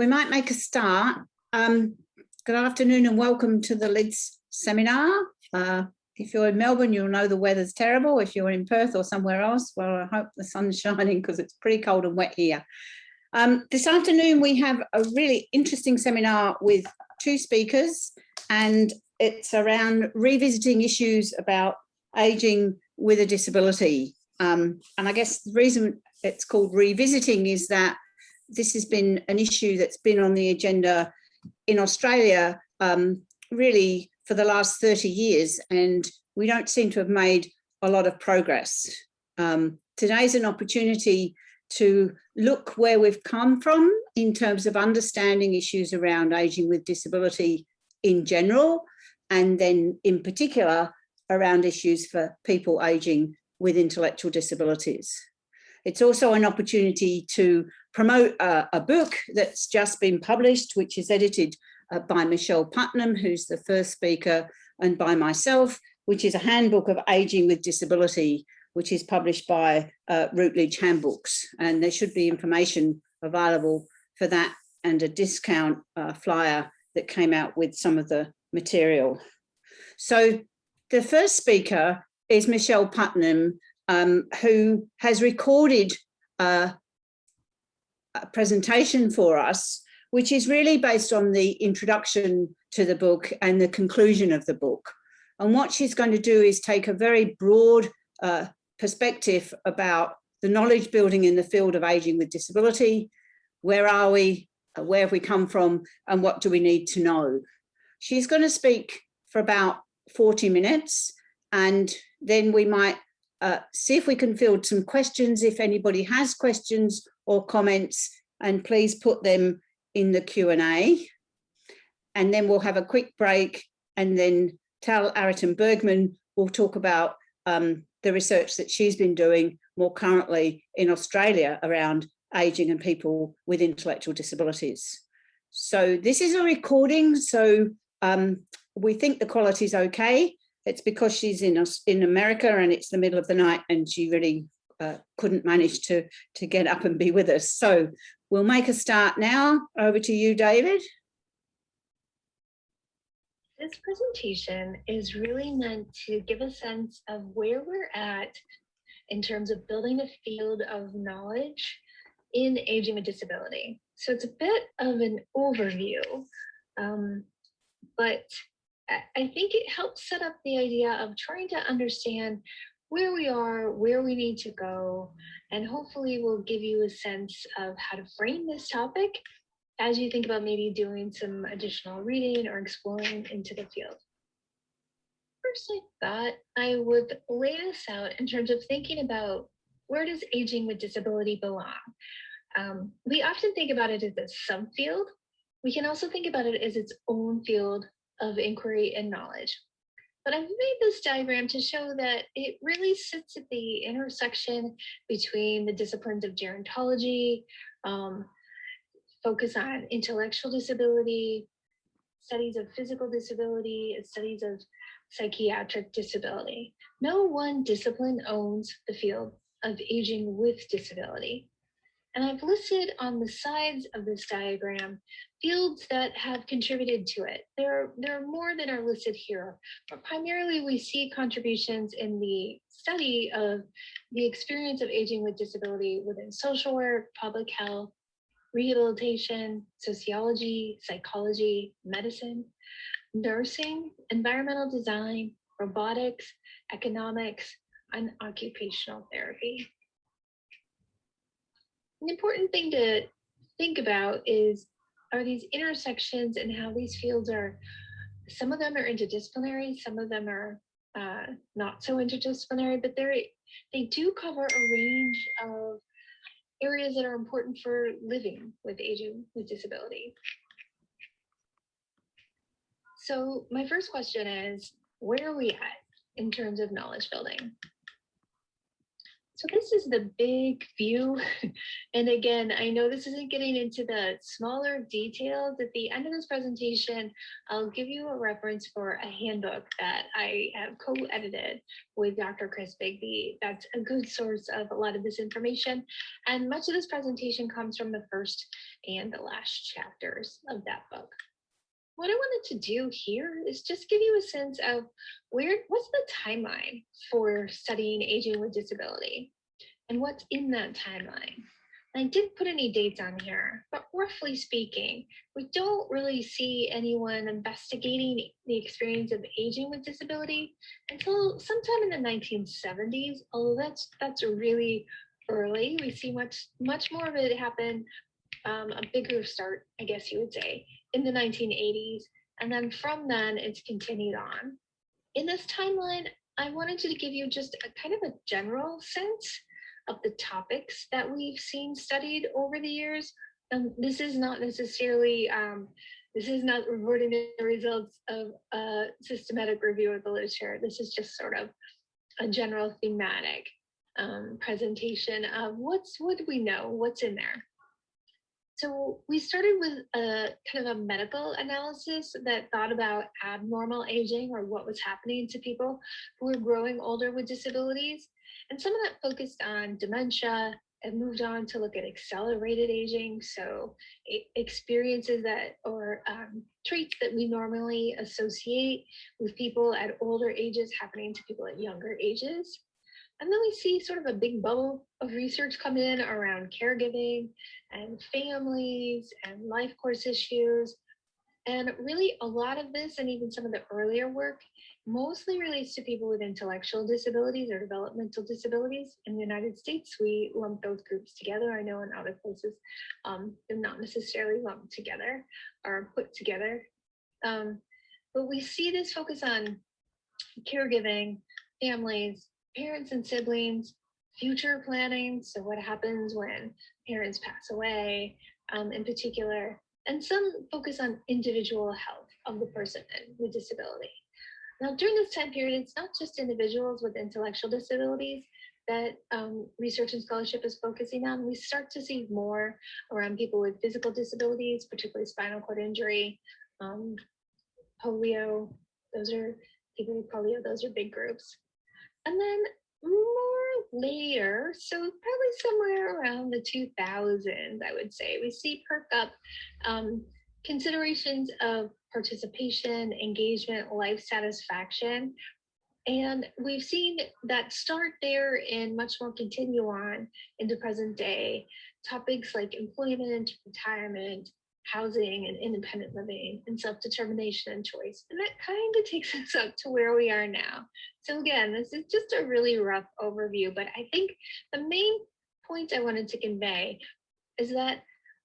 we might make a start. Um, good afternoon and welcome to the LIDS seminar. Uh, if you're in Melbourne, you'll know the weather's terrible. If you're in Perth or somewhere else, well, I hope the sun's shining because it's pretty cold and wet here. Um, this afternoon, we have a really interesting seminar with two speakers and it's around revisiting issues about aging with a disability. Um, and I guess the reason it's called revisiting is that this has been an issue that's been on the agenda in Australia um, really for the last 30 years and we don't seem to have made a lot of progress. Um, today's an opportunity to look where we've come from in terms of understanding issues around aging with disability in general and then in particular around issues for people aging with intellectual disabilities. It's also an opportunity to promote a, a book that's just been published, which is edited uh, by Michelle Putnam, who's the first speaker, and by myself, which is a handbook of aging with disability, which is published by uh, Routledge Handbooks. And there should be information available for that and a discount uh, flyer that came out with some of the material. So the first speaker is Michelle Putnam, um, who has recorded uh, presentation for us, which is really based on the introduction to the book and the conclusion of the book. And what she's going to do is take a very broad uh, perspective about the knowledge building in the field of aging with disability. Where are we? Uh, where have we come from? And what do we need to know? She's going to speak for about 40 minutes and then we might uh, see if we can field some questions if anybody has questions or comments and please put them in the Q&A. And then we'll have a quick break and then Tal Araten-Bergman will talk about um, the research that she's been doing more currently in Australia around aging and people with intellectual disabilities. So this is a recording, so um, we think the quality is okay. It's because she's in us in America and it's the middle of the night and she really uh, couldn't manage to, to get up and be with us. So we'll make a start now. Over to you, David. This presentation is really meant to give a sense of where we're at in terms of building a field of knowledge in aging with disability. So it's a bit of an overview, um, but I think it helps set up the idea of trying to understand where we are, where we need to go, and hopefully we'll give you a sense of how to frame this topic as you think about maybe doing some additional reading or exploring into the field. First, I thought I would lay this out in terms of thinking about where does aging with disability belong? Um, we often think about it as a subfield. We can also think about it as its own field of inquiry and knowledge. But I've made this diagram to show that it really sits at the intersection between the disciplines of gerontology, um, focus on intellectual disability, studies of physical disability, and studies of psychiatric disability. No one discipline owns the field of aging with disability. And I've listed on the sides of this diagram fields that have contributed to it. There, there are more than are listed here, but primarily we see contributions in the study of the experience of aging with disability within social work, public health, rehabilitation, sociology, psychology, medicine, nursing, environmental design, robotics, economics, and occupational therapy. An important thing to think about is are these intersections and how these fields are, some of them are interdisciplinary, some of them are uh, not so interdisciplinary, but they're, they do cover a range of areas that are important for living with aging with disability. So my first question is, where are we at in terms of knowledge building? So this is the big view. And again, I know this isn't getting into the smaller details. At the end of this presentation, I'll give you a reference for a handbook that I have co-edited with Dr. Chris Bigby. That's a good source of a lot of this information. And much of this presentation comes from the first and the last chapters of that book what I wanted to do here is just give you a sense of where, what's the timeline for studying aging with disability and what's in that timeline. I didn't put any dates on here, but roughly speaking, we don't really see anyone investigating the experience of aging with disability until sometime in the 1970s, although that's that's really early. We see much, much more of it happen, um, a bigger start, I guess you would say, in the 1980s. And then from then it's continued on. In this timeline, I wanted to give you just a kind of a general sense of the topics that we've seen studied over the years. And this is not necessarily, um, this is not reporting the results of a systematic review of the literature. This is just sort of a general thematic um, presentation of what's what do we know, what's in there. So we started with a kind of a medical analysis that thought about abnormal aging or what was happening to people who were growing older with disabilities. And some of that focused on dementia and moved on to look at accelerated aging. So experiences that or um, traits that we normally associate with people at older ages happening to people at younger ages. And then we see sort of a big bubble of research come in around caregiving and families and life course issues. And really a lot of this and even some of the earlier work mostly relates to people with intellectual disabilities or developmental disabilities. In the United States, we lump those groups together. I know in other places, um, they're not necessarily lumped together or put together. Um, but we see this focus on caregiving, families, parents and siblings, future planning. So what happens when parents pass away um, in particular, and some focus on individual health of the person with disability. Now, during this time period, it's not just individuals with intellectual disabilities that um, research and scholarship is focusing on. We start to see more around people with physical disabilities, particularly spinal cord injury, um, polio. Those are people with polio, those are big groups. And then more later, so probably somewhere around the 2000s, I would say, we see perk up um, considerations of participation, engagement, life satisfaction. And we've seen that start there and much more continue on into present day. Topics like employment, retirement, housing and independent living and self-determination and choice. And that kind of takes us up to where we are now. So again, this is just a really rough overview, but I think the main point I wanted to convey is that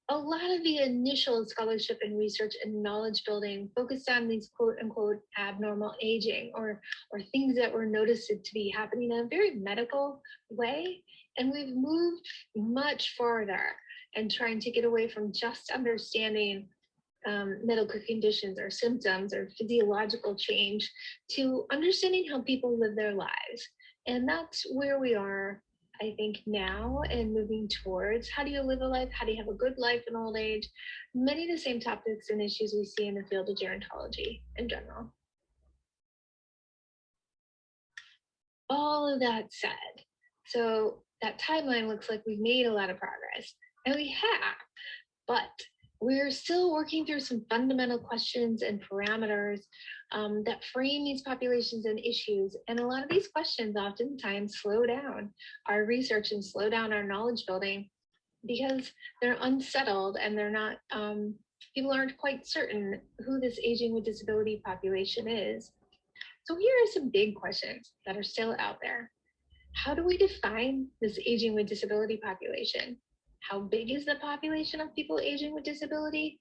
a lot of the initial scholarship and research and knowledge building focused on these quote unquote abnormal aging or, or things that were noticed to be happening in a very medical way. And we've moved much farther and trying to get away from just understanding um, medical conditions or symptoms or physiological change to understanding how people live their lives. And that's where we are, I think, now and moving towards how do you live a life? How do you have a good life in old age? Many of the same topics and issues we see in the field of gerontology in general. All of that said, so that timeline looks like we've made a lot of progress. We have, but we're still working through some fundamental questions and parameters um, that frame these populations and issues. And a lot of these questions oftentimes slow down our research and slow down our knowledge building because they're unsettled and they're not, um, people aren't quite certain who this aging with disability population is. So here are some big questions that are still out there. How do we define this aging with disability population? How big is the population of people aging with disability?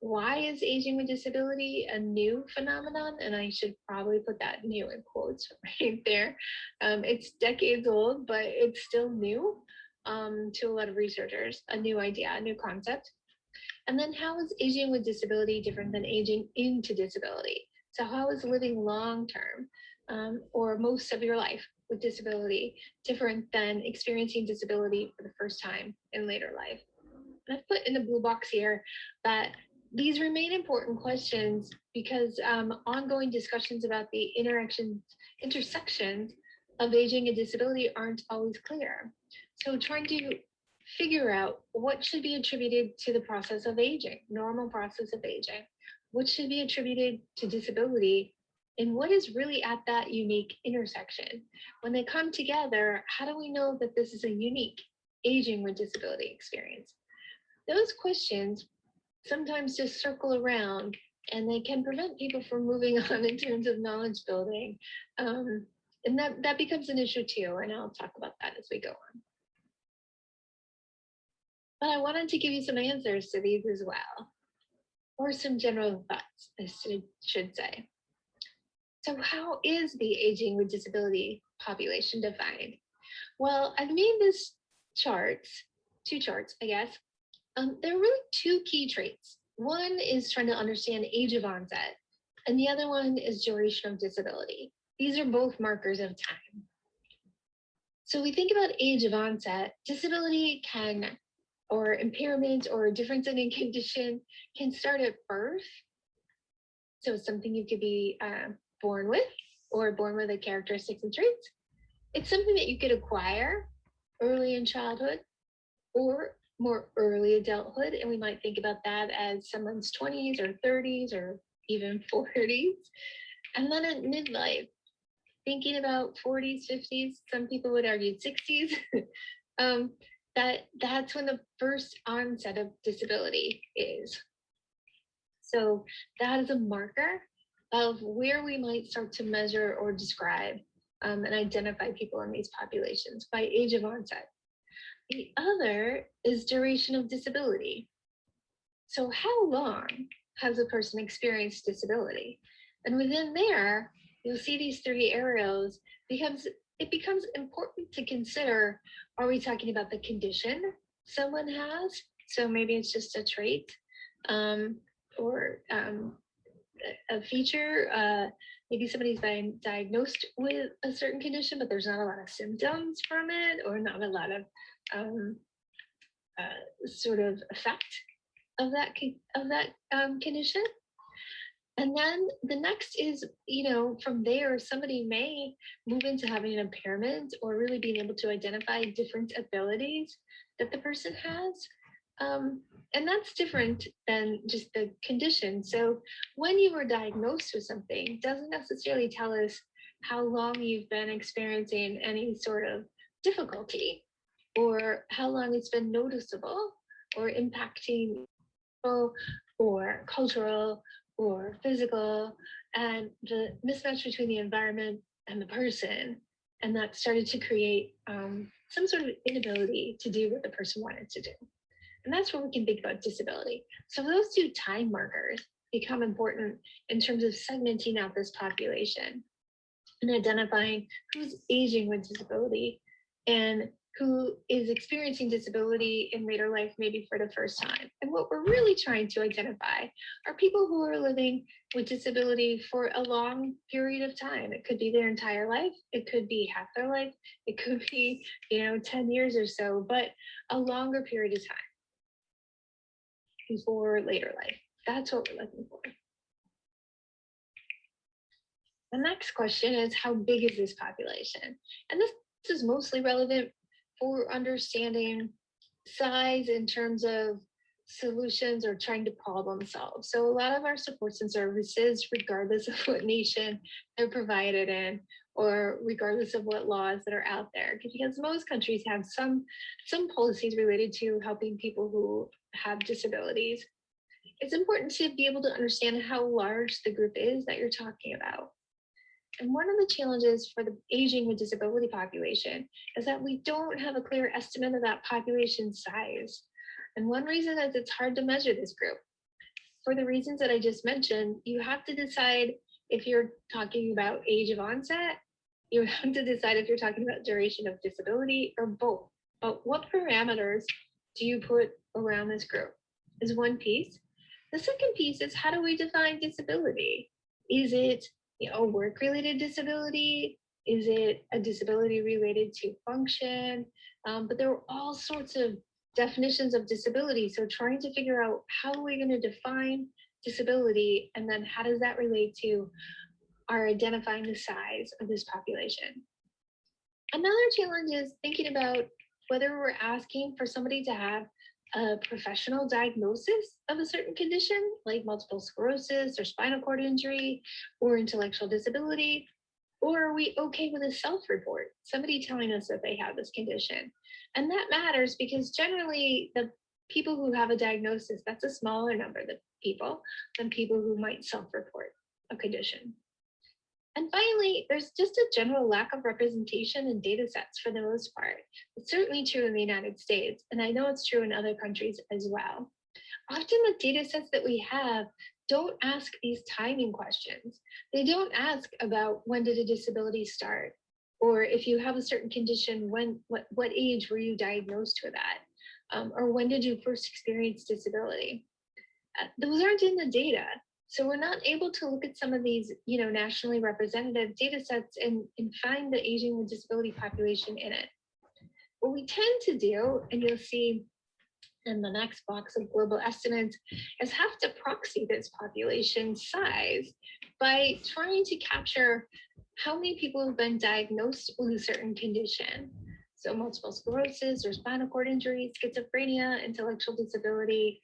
Why is aging with disability a new phenomenon? And I should probably put that new in quotes right there. Um, it's decades old, but it's still new um, to a lot of researchers, a new idea, a new concept. And then how is aging with disability different than aging into disability? So how is living long term um, or most of your life with disability different than experiencing disability for the first time in later life? And I've put in the blue box here that these remain important questions because um, ongoing discussions about the interactions, intersections of aging and disability aren't always clear. So trying to figure out what should be attributed to the process of aging, normal process of aging, what should be attributed to disability, and what is really at that unique intersection. When they come together, how do we know that this is a unique aging with disability experience? Those questions sometimes just circle around and they can prevent people from moving on in terms of knowledge building. Um, and that, that becomes an issue too, and I'll talk about that as we go on. But I wanted to give you some answers to these as well, or some general thoughts, I should, should say. So how is the aging with disability population defined? Well, I've made this charts, two charts, I guess. Um, there are really two key traits. One is trying to understand age of onset, and the other one is duration of disability. These are both markers of time. So we think about age of onset, disability can, or impairment or difference in a condition can start at birth. So it's something you could be uh, born with or born with the characteristics and traits. It's something that you could acquire early in childhood or more early adulthood. And we might think about that as someone's 20s or 30s or even 40s. And then at midlife, thinking about 40s, 50s, some people would argue 60s, um, that that's when the first onset of disability is. So that is a marker of where we might start to measure or describe um, and identify people in these populations by age of onset. The other is duration of disability. So how long has a person experienced disability? And within there, you'll see these three arrows becomes it becomes important to consider, are we talking about the condition someone has? So maybe it's just a trait um, or um, a feature. Uh, maybe somebody's been diagnosed with a certain condition, but there's not a lot of symptoms from it or not a lot of um, uh, sort of effect of that of that um, condition. And then the next is, you know, from there, somebody may move into having an impairment or really being able to identify different abilities that the person has. Um, and that's different than just the condition. So when you were diagnosed with something doesn't necessarily tell us how long you've been experiencing any sort of difficulty or how long it's been noticeable or impacting or cultural or physical and the mismatch between the environment and the person and that started to create um, some sort of inability to do what the person wanted to do and that's where we can think about disability so those two time markers become important in terms of segmenting out this population and identifying who's aging with disability and who is experiencing disability in later life, maybe for the first time. And what we're really trying to identify are people who are living with disability for a long period of time. It could be their entire life, it could be half their life, it could be, you know, 10 years or so, but a longer period of time before later life. That's what we're looking for. The next question is how big is this population? And this is mostly relevant for understanding size in terms of solutions or trying to problem solve. So a lot of our supports and services, regardless of what nation they're provided in, or regardless of what laws that are out there, because most countries have some some policies related to helping people who have disabilities. It's important to be able to understand how large the group is that you're talking about. And one of the challenges for the aging with disability population is that we don't have a clear estimate of that population size. And one reason is it's hard to measure this group. For the reasons that I just mentioned, you have to decide if you're talking about age of onset, you have to decide if you're talking about duration of disability or both. But what parameters do you put around this group is one piece. The second piece is how do we define disability? Is it you know, work-related disability? Is it a disability related to function? Um, but there are all sorts of definitions of disability. So trying to figure out how are we going to define disability and then how does that relate to our identifying the size of this population. Another challenge is thinking about whether we're asking for somebody to have a professional diagnosis of a certain condition like multiple sclerosis or spinal cord injury or intellectual disability, or are we okay with a self-report, somebody telling us that they have this condition? And that matters because generally the people who have a diagnosis, that's a smaller number of people than people who might self-report a condition. And finally, there's just a general lack of representation in data sets for the most part. It's certainly true in the United States, and I know it's true in other countries as well. Often the data sets that we have don't ask these timing questions. They don't ask about when did a disability start, or if you have a certain condition, when what, what age were you diagnosed with that, um, or when did you first experience disability? Uh, those aren't in the data. So we're not able to look at some of these, you know, nationally representative data sets and, and find the aging with disability population in it. What we tend to do, and you'll see in the next box of global estimates, is have to proxy this population size by trying to capture how many people have been diagnosed with a certain condition. So multiple sclerosis or spinal cord injury, schizophrenia, intellectual disability,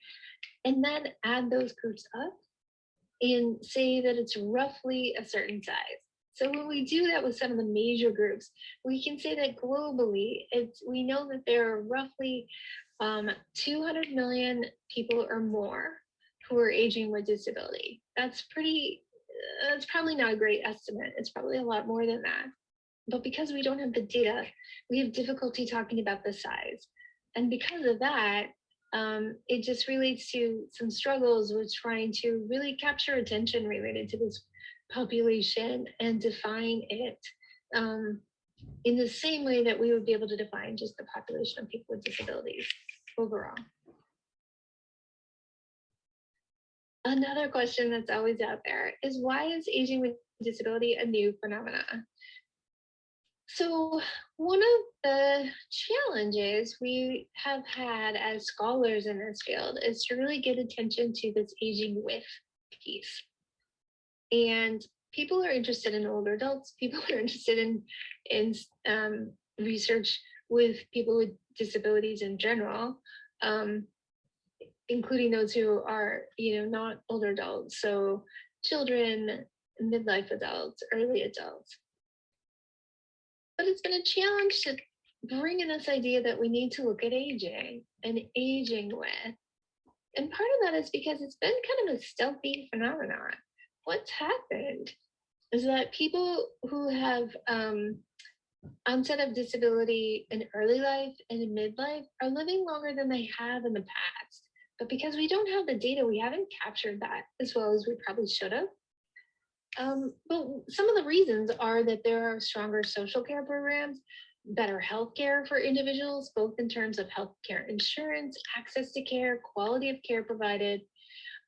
and then add those groups up and say that it's roughly a certain size. So when we do that with some of the major groups, we can say that globally, it's we know that there are roughly um, 200 million people or more who are aging with disability. That's pretty, that's probably not a great estimate. It's probably a lot more than that. But because we don't have the data, we have difficulty talking about the size. And because of that, um, it just relates to some struggles with trying to really capture attention related to this population and define it um, in the same way that we would be able to define just the population of people with disabilities overall. Another question that's always out there is why is aging with disability a new phenomenon? So one of the challenges we have had as scholars in this field is to really get attention to this aging with piece. And people are interested in older adults, people are interested in, in um, research with people with disabilities in general, um, including those who are, you know, not older adults. So children, midlife adults, early adults but it's been a challenge to bring in this idea that we need to look at aging and aging with. And part of that is because it's been kind of a stealthy phenomenon. What's happened is that people who have um, onset of disability in early life and in midlife are living longer than they have in the past. But because we don't have the data, we haven't captured that as well as we probably should have. Um, but some of the reasons are that there are stronger social care programs, better health care for individuals, both in terms of health care insurance, access to care, quality of care provided.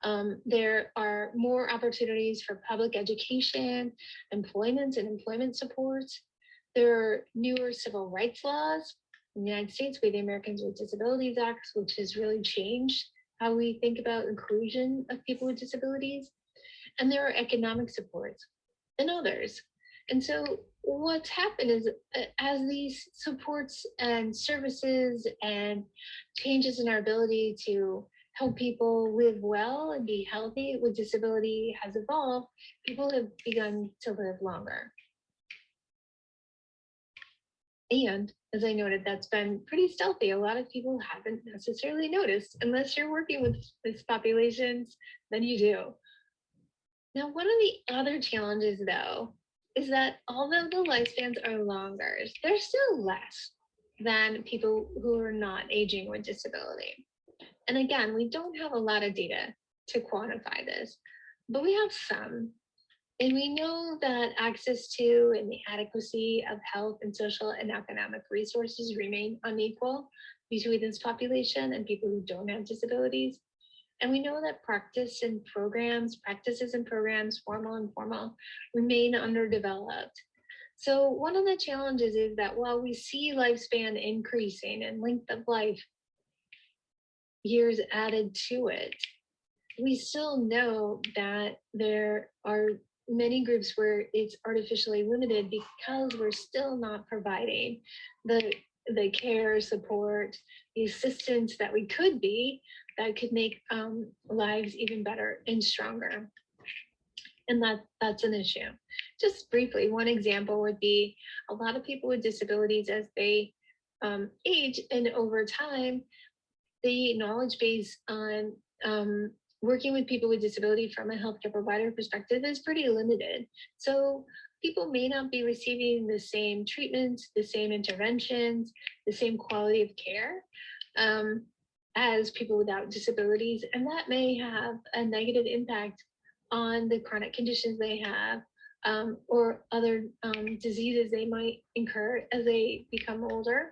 Um, there are more opportunities for public education, employment and employment supports. There are newer civil rights laws. In the United States, we have the Americans with Disabilities Act, which has really changed how we think about inclusion of people with disabilities and there are economic supports and others. And so what's happened is uh, as these supports and services and changes in our ability to help people live well and be healthy with disability has evolved, people have begun to live longer. And as I noted, that's been pretty stealthy. A lot of people haven't necessarily noticed unless you're working with these populations, then you do. Now, one of the other challenges though, is that although the lifespans are longer, they're still less than people who are not aging with disability. And again, we don't have a lot of data to quantify this, but we have some. And we know that access to and the adequacy of health and social and economic resources remain unequal between this population and people who don't have disabilities. And we know that practice and programs, practices and programs, formal and informal, remain underdeveloped. So one of the challenges is that while we see lifespan increasing and length of life years added to it, we still know that there are many groups where it's artificially limited because we're still not providing the the care, support, the assistance that we could be that could make um, lives even better and stronger. And that that's an issue. Just briefly, one example would be a lot of people with disabilities as they um, age and over time, the knowledge base on um, working with people with disability from a healthcare provider perspective is pretty limited. So people may not be receiving the same treatments, the same interventions, the same quality of care um, as people without disabilities. And that may have a negative impact on the chronic conditions they have um, or other um, diseases they might incur as they become older.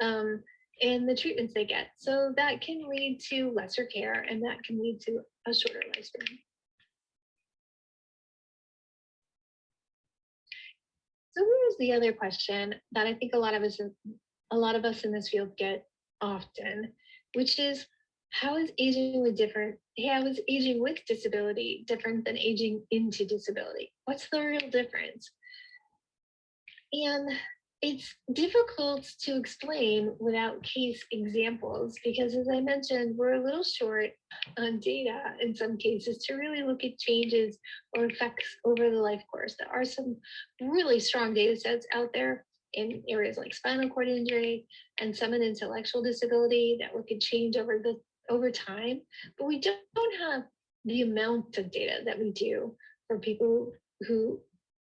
Um, and the treatments they get. So that can lead to lesser care and that can lead to a shorter lifespan. So here's the other question that I think a lot of us, a lot of us in this field get often, which is how is aging with different, how is aging with disability different than aging into disability? What's the real difference? And it's difficult to explain without case examples because as I mentioned, we're a little short on data in some cases to really look at changes or effects over the life course. There are some really strong data sets out there in areas like spinal cord injury and some in intellectual disability that look at change over the over time, but we don't have the amount of data that we do for people who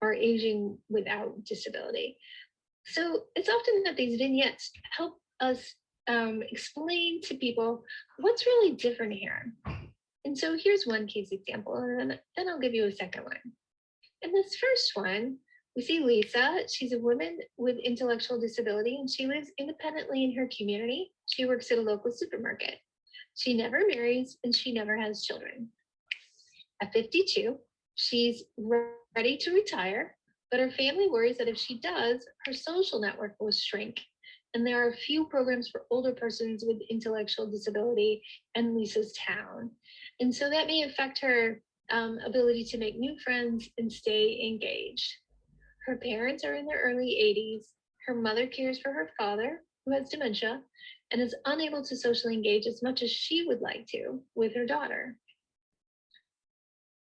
are aging without disability. So it's often that these vignettes help us um, explain to people what's really different here. And so here's one case example, and then, then I'll give you a second one. In this first one, we see Lisa. She's a woman with intellectual disability, and she lives independently in her community. She works at a local supermarket. She never marries, and she never has children. At 52, she's ready to retire but her family worries that if she does, her social network will shrink. And there are few programs for older persons with intellectual disability in Lisa's town. And so that may affect her um, ability to make new friends and stay engaged. Her parents are in their early 80s. Her mother cares for her father, who has dementia, and is unable to socially engage as much as she would like to with her daughter.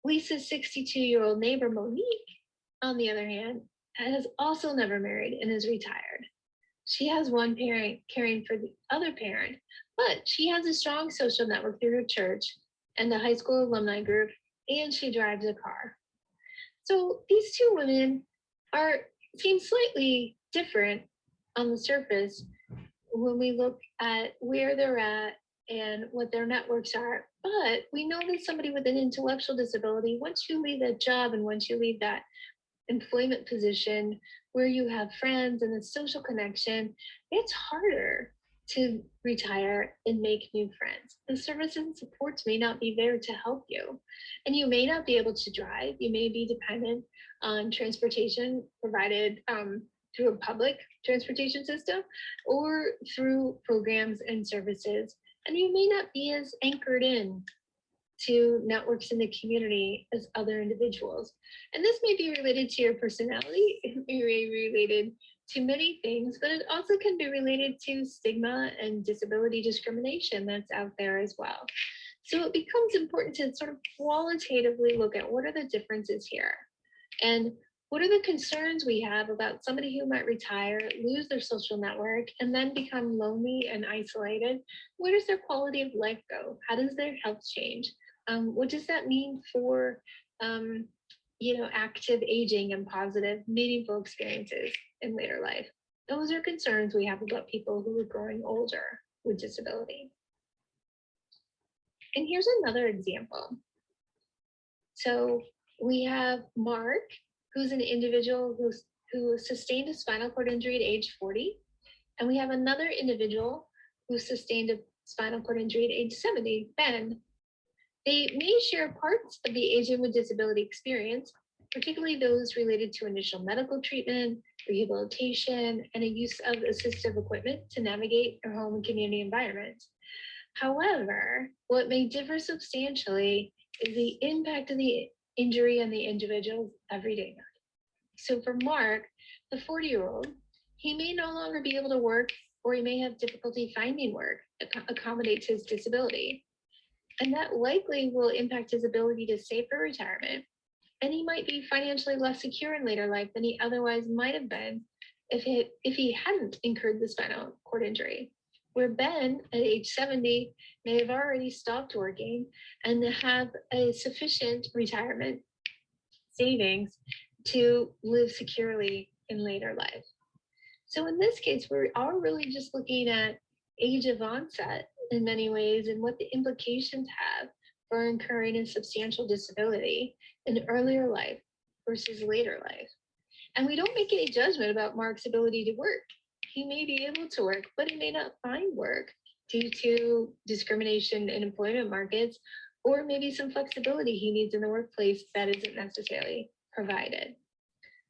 Lisa's 62 year old neighbor, Monique, on the other hand, has also never married and is retired. She has one parent caring for the other parent, but she has a strong social network through her church and the high school alumni group, and she drives a car. So these two women are seem slightly different on the surface when we look at where they're at and what their networks are. But we know that somebody with an intellectual disability, once you leave that job and once you leave that employment position where you have friends and a social connection, it's harder to retire and make new friends. The services and supports may not be there to help you. And you may not be able to drive. You may be dependent on transportation provided um, through a public transportation system or through programs and services. And you may not be as anchored in to networks in the community as other individuals. And this may be related to your personality, it may be related to many things, but it also can be related to stigma and disability discrimination that's out there as well. So it becomes important to sort of qualitatively look at what are the differences here and what are the concerns we have about somebody who might retire, lose their social network, and then become lonely and isolated? Where does their quality of life go? How does their health change? Um, what does that mean for, um, you know, active aging and positive, meaningful experiences in later life? Those are concerns we have about people who are growing older with disability. And here's another example. So we have Mark, who's an individual who's, who sustained a spinal cord injury at age 40. And we have another individual who sustained a spinal cord injury at age 70, Ben, they may share parts of the Aging with Disability experience, particularly those related to initial medical treatment, rehabilitation, and a use of assistive equipment to navigate their home and community environment. However, what may differ substantially is the impact of the injury on the individual's everyday life. So for Mark, the 40 year old, he may no longer be able to work or he may have difficulty finding work that accommodates his disability. And that likely will impact his ability to save for retirement. And he might be financially less secure in later life than he otherwise might have been if it if he hadn't incurred the spinal cord injury. Where Ben at age 70 may have already stopped working and have a sufficient retirement savings to live securely in later life. So in this case, we are really just looking at age of onset in many ways and what the implications have for incurring a substantial disability in earlier life versus later life. And we don't make any judgment about Mark's ability to work. He may be able to work, but he may not find work due to discrimination in employment markets or maybe some flexibility he needs in the workplace that isn't necessarily provided.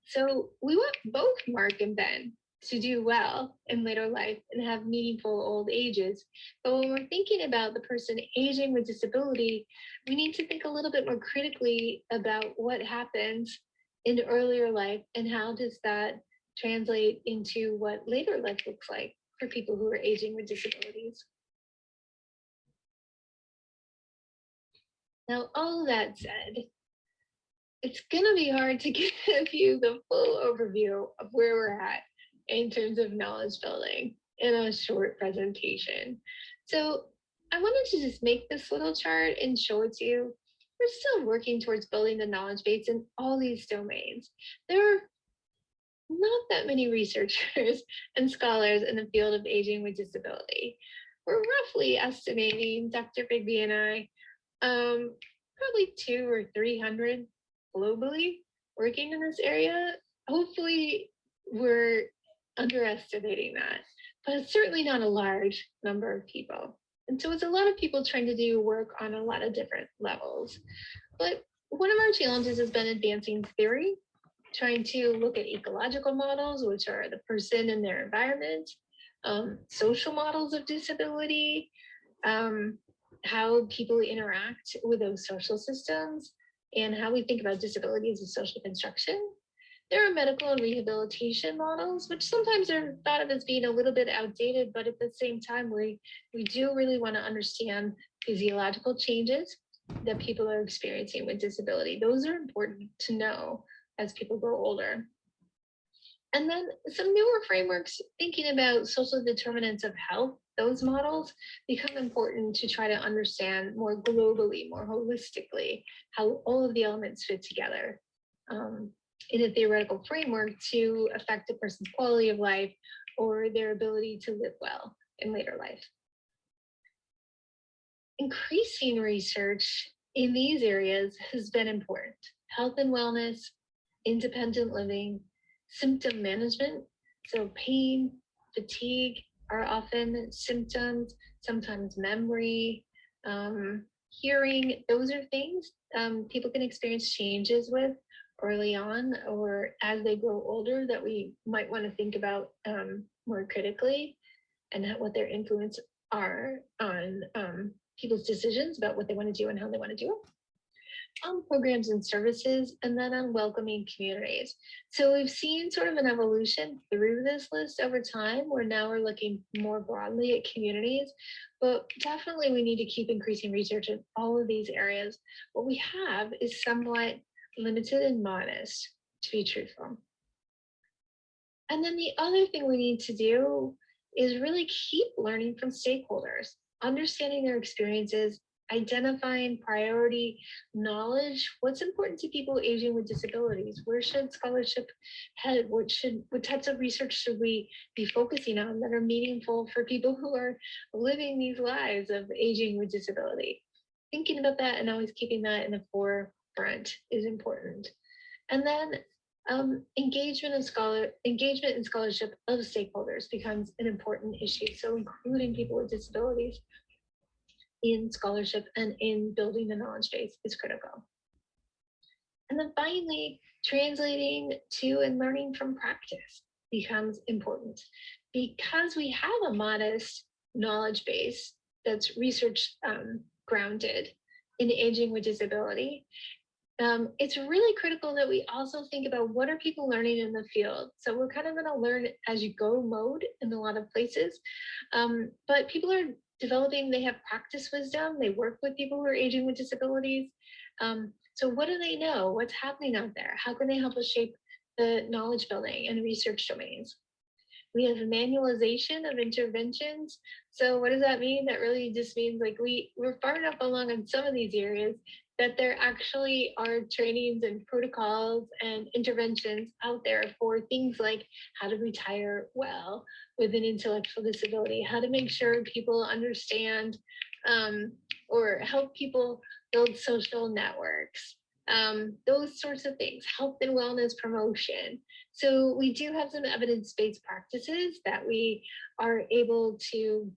So we want both Mark and Ben to do well in later life and have meaningful old ages. But when we're thinking about the person aging with disability, we need to think a little bit more critically about what happens in earlier life and how does that translate into what later life looks like for people who are aging with disabilities. Now, all that said, it's gonna be hard to give you the full overview of where we're at in terms of knowledge building in a short presentation. So I wanted to just make this little chart and show it to you. We're still working towards building the knowledge base in all these domains. There are not that many researchers and scholars in the field of aging with disability. We're roughly estimating, Dr. Bigby and I, um, probably two or 300 globally working in this area. Hopefully we're underestimating that, but it's certainly not a large number of people. And so it's a lot of people trying to do work on a lot of different levels. But one of our challenges has been advancing theory, trying to look at ecological models, which are the person and their environment, um, social models of disability, um, how people interact with those social systems, and how we think about disability as a social construction. There are medical and rehabilitation models, which sometimes are thought of as being a little bit outdated, but at the same time, we, we do really want to understand physiological changes that people are experiencing with disability. Those are important to know as people grow older. And then some newer frameworks thinking about social determinants of health, those models become important to try to understand more globally, more holistically, how all of the elements fit together. Um, in a theoretical framework to affect a person's quality of life or their ability to live well in later life. Increasing research in these areas has been important. Health and wellness, independent living, symptom management, so pain, fatigue are often symptoms, sometimes memory, um, hearing, those are things um, people can experience changes with early on or as they grow older that we might want to think about um, more critically and what their influence are on um, people's decisions about what they want to do and how they want to do it. On programs and services, and then on welcoming communities. So we've seen sort of an evolution through this list over time, where now we're looking more broadly at communities, but definitely we need to keep increasing research in all of these areas. What we have is somewhat limited and modest, to be truthful. And then the other thing we need to do is really keep learning from stakeholders, understanding their experiences, identifying priority knowledge, what's important to people aging with disabilities, where should scholarship head, what should what types of research should we be focusing on that are meaningful for people who are living these lives of aging with disability. Thinking about that and always keeping that in the fore is important. And then um, engagement and scholar engagement and scholarship of stakeholders becomes an important issue. So including people with disabilities in scholarship and in building the knowledge base is critical. And then finally, translating to and learning from practice becomes important because we have a modest knowledge base that's research um, grounded in aging with disability. Um, it's really critical that we also think about what are people learning in the field. So we're kind of in a learn as you go mode in a lot of places, um, but people are developing, they have practice wisdom, they work with people who are aging with disabilities. Um, so what do they know? What's happening out there? How can they help us shape the knowledge building and research domains? We have manualization of interventions. So what does that mean? That really just means like we, we're far enough along in some of these areas that there actually are trainings and protocols and interventions out there for things like how to retire well with an intellectual disability, how to make sure people understand um, or help people build social networks, um, those sorts of things, health and wellness promotion. So we do have some evidence-based practices that we are able to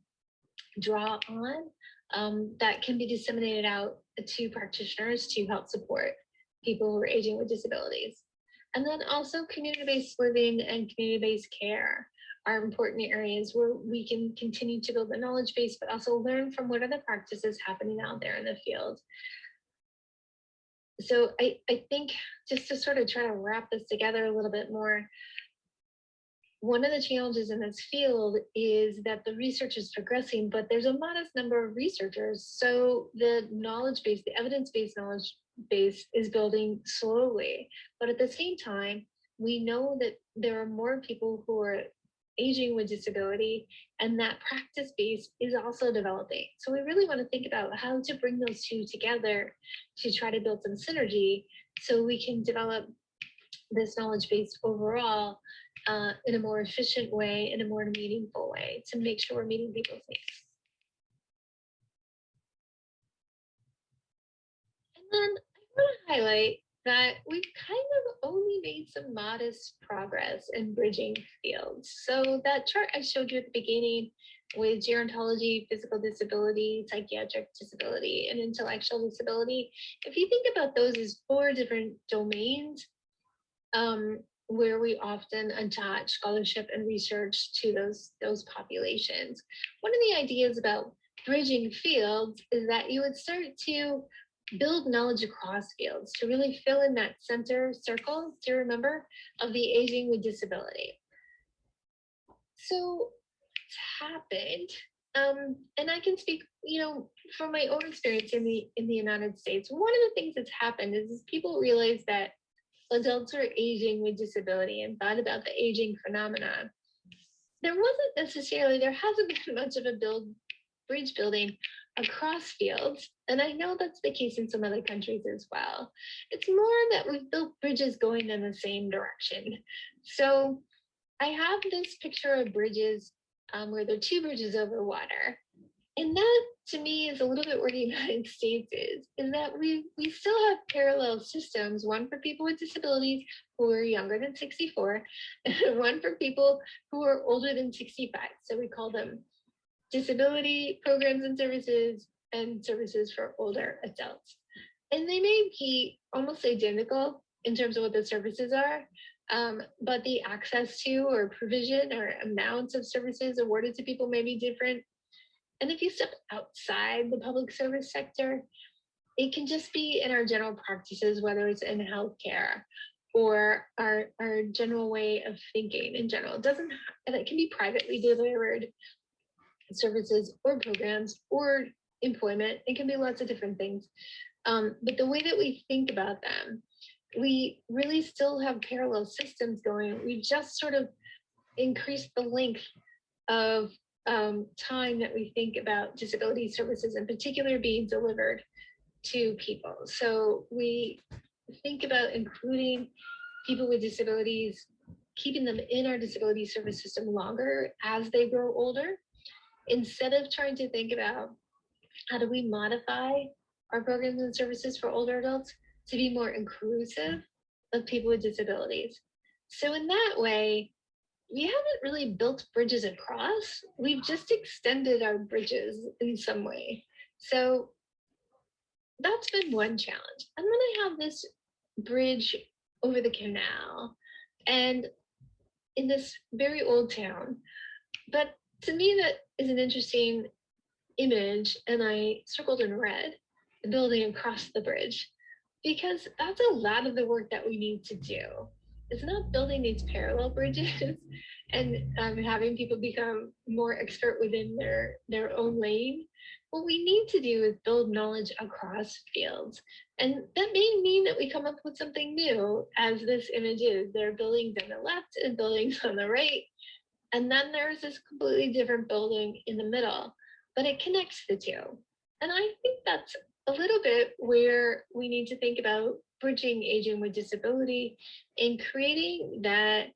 draw on um, that can be disseminated out to practitioners to help support people who are aging with disabilities. And then also community-based living and community-based care are important areas where we can continue to build the knowledge base, but also learn from what are the practices happening out there in the field. So I, I think just to sort of try to wrap this together a little bit more, one of the challenges in this field is that the research is progressing, but there's a modest number of researchers. So the knowledge base, the evidence-based knowledge base is building slowly. But at the same time, we know that there are more people who are aging with disability and that practice base is also developing. So we really want to think about how to bring those two together to try to build some synergy so we can develop this knowledge base overall uh, in a more efficient way, in a more meaningful way to make sure we're meeting people's needs. And then I want to highlight that we've kind of only made some modest progress in bridging fields. So that chart I showed you at the beginning with gerontology, physical disability, psychiatric disability, and intellectual disability, if you think about those as four different domains, um, where we often attach scholarship and research to those, those populations. One of the ideas about bridging fields is that you would start to build knowledge across fields to really fill in that center circle, do you remember, of the aging with disability. So what's happened, um, and I can speak, you know, from my own experience in the in the United States, one of the things that's happened is, is people realize that adults are aging with disability and thought about the aging phenomenon. There wasn't necessarily, there hasn't been much of a build bridge building across fields. And I know that's the case in some other countries as well. It's more that we've built bridges going in the same direction. So I have this picture of bridges um, where there are two bridges over water. And that to me is a little bit where the United States is, is that we, we still have parallel systems, one for people with disabilities who are younger than 64, and one for people who are older than 65. So we call them disability programs and services and services for older adults. And they may be almost identical in terms of what the services are, um, but the access to or provision or amounts of services awarded to people may be different. And if you step outside the public service sector, it can just be in our general practices, whether it's in healthcare or our, our general way of thinking in general. It doesn't, and it can be privately delivered services or programs or employment. It can be lots of different things. Um, but the way that we think about them, we really still have parallel systems going. We just sort of increased the length of um, time that we think about disability services in particular being delivered to people. So we think about including people with disabilities, keeping them in our disability service system longer as they grow older, instead of trying to think about how do we modify our programs and services for older adults to be more inclusive of people with disabilities. So in that way, we haven't really built bridges across. We've just extended our bridges in some way. So that's been one challenge. And then I have this bridge over the canal and in this very old town. But to me, that is an interesting image, and I circled in red the building across the bridge because that's a lot of the work that we need to do. It's not building these parallel bridges and um, having people become more expert within their their own lane. What we need to do is build knowledge across fields. And that may mean that we come up with something new, as this image is. There are buildings on the left and buildings on the right. And then there's this completely different building in the middle, but it connects the two. And I think that's a little bit where we need to think about bridging aging with disability and creating that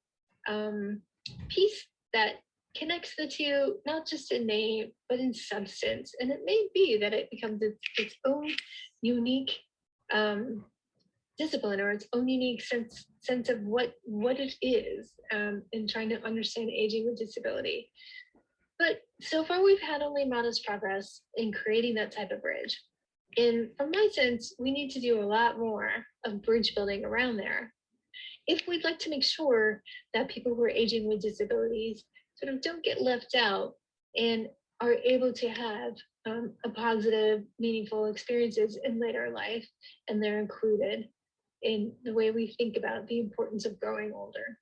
um, piece that connects the two, not just in name, but in substance. And it may be that it becomes its, own unique um, discipline or its own unique sense sense of what what it is um, in trying to understand aging with disability. But so far, we've had only modest progress in creating that type of bridge. And from my sense, we need to do a lot more of bridge building around there. If we'd like to make sure that people who are aging with disabilities sort of don't get left out and are able to have um, a positive, meaningful experiences in later life, and they're included in the way we think about the importance of growing older.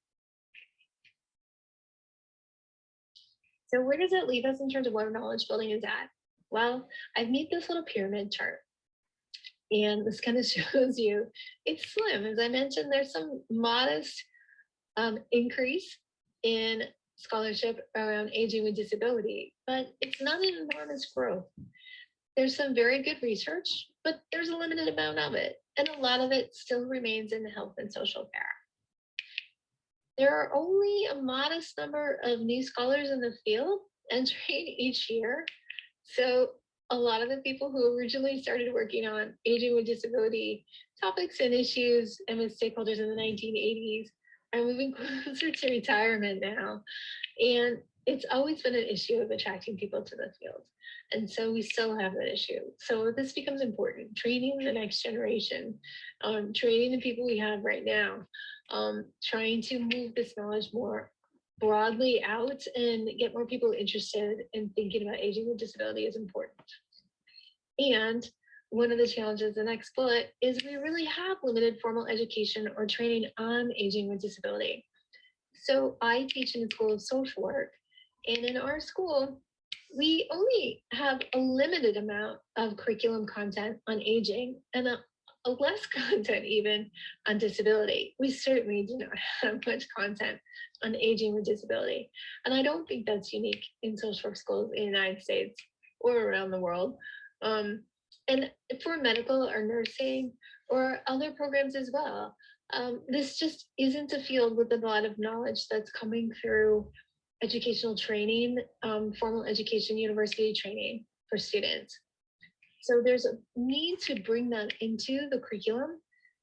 So where does it leave us in terms of where knowledge building is at? Well, I've made this little pyramid chart. And this kind of shows you it's slim. As I mentioned, there's some modest um, increase in scholarship around aging with disability, but it's not an enormous growth. There's some very good research, but there's a limited amount of it. And a lot of it still remains in the health and social care. There are only a modest number of new scholars in the field entering each year. So a lot of the people who originally started working on aging with disability topics and issues and with stakeholders in the 1980s are moving closer to retirement now. And it's always been an issue of attracting people to the field. And so we still have that issue. So this becomes important, training the next generation, um, training the people we have right now, um, trying to move this knowledge more broadly out and get more people interested in thinking about aging with disability is important. And one of the challenges, the next bullet, is we really have limited formal education or training on aging with disability. So I teach in the School of Social Work, and in our school, we only have a limited amount of curriculum content on aging and less content even on disability. We certainly do not have much content on aging with disability. And I don't think that's unique in social work schools in the United States or around the world. Um, and for medical or nursing or other programs as well, um, this just isn't a field with a lot of knowledge that's coming through educational training, um, formal education, university training for students. So there's a need to bring that into the curriculum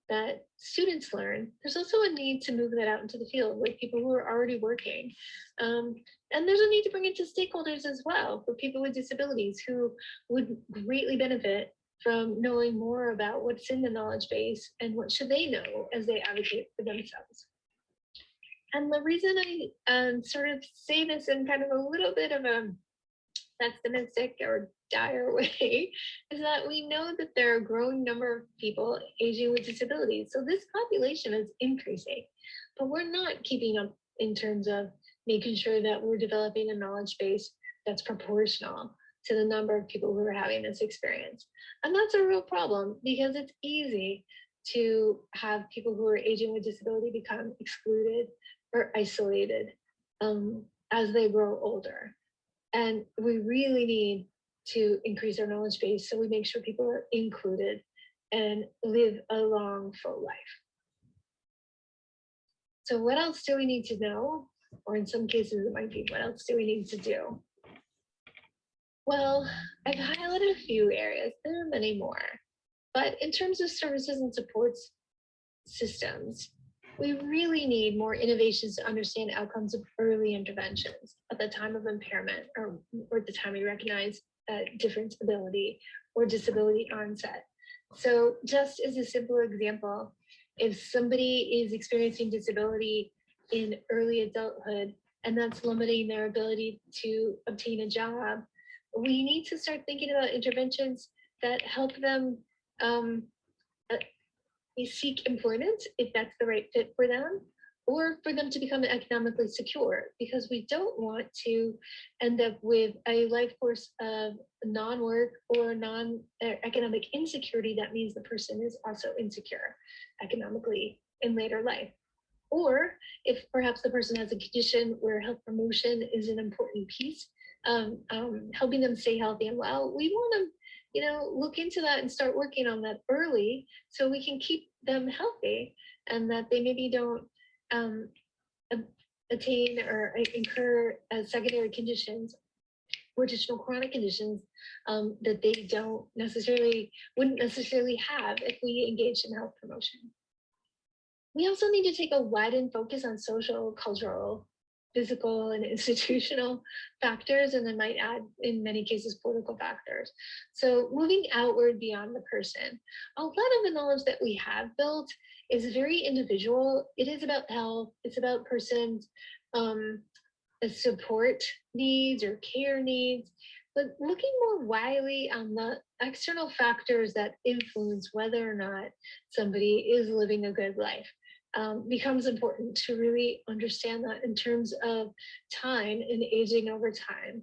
that students learn. There's also a need to move that out into the field with people who are already working. Um, and there's a need to bring it to stakeholders as well for people with disabilities who would greatly benefit from knowing more about what's in the knowledge base and what should they know as they advocate for themselves. And the reason I um, sort of say this in kind of a little bit of a pessimistic or dire way is that we know that there are a growing number of people aging with disabilities. So this population is increasing, but we're not keeping up in terms of making sure that we're developing a knowledge base that's proportional to the number of people who are having this experience. And that's a real problem because it's easy to have people who are aging with disability become excluded or isolated um, as they grow older. And we really need to increase our knowledge base so we make sure people are included and live a long, full life. So what else do we need to know? Or in some cases, it might be, what else do we need to do? Well, I've highlighted a few areas. There are many more. But in terms of services and supports systems, we really need more innovations to understand outcomes of early interventions at the time of impairment or, or the time we recognize uh, different ability or disability onset. So just as a simple example, if somebody is experiencing disability in early adulthood and that's limiting their ability to obtain a job, we need to start thinking about interventions that help them um, uh, seek employment if that's the right fit for them or for them to become economically secure because we don't want to end up with a life force of non-work or non-economic insecurity that means the person is also insecure economically in later life. Or if perhaps the person has a condition where health promotion is an important piece um, um, helping them stay healthy and well we want to you know look into that and start working on that early so we can keep them healthy and that they maybe don't um, attain or incur as secondary conditions or additional chronic conditions um, that they don't necessarily, wouldn't necessarily have if we engaged in health promotion. We also need to take a widened focus on social, cultural, physical and institutional factors, and then might add, in many cases, political factors. So moving outward beyond the person. A lot of the knowledge that we have built is very individual. It is about health. It's about person's um, support needs or care needs, but looking more widely on the external factors that influence whether or not somebody is living a good life um, becomes important to really understand that in terms of time and aging over time.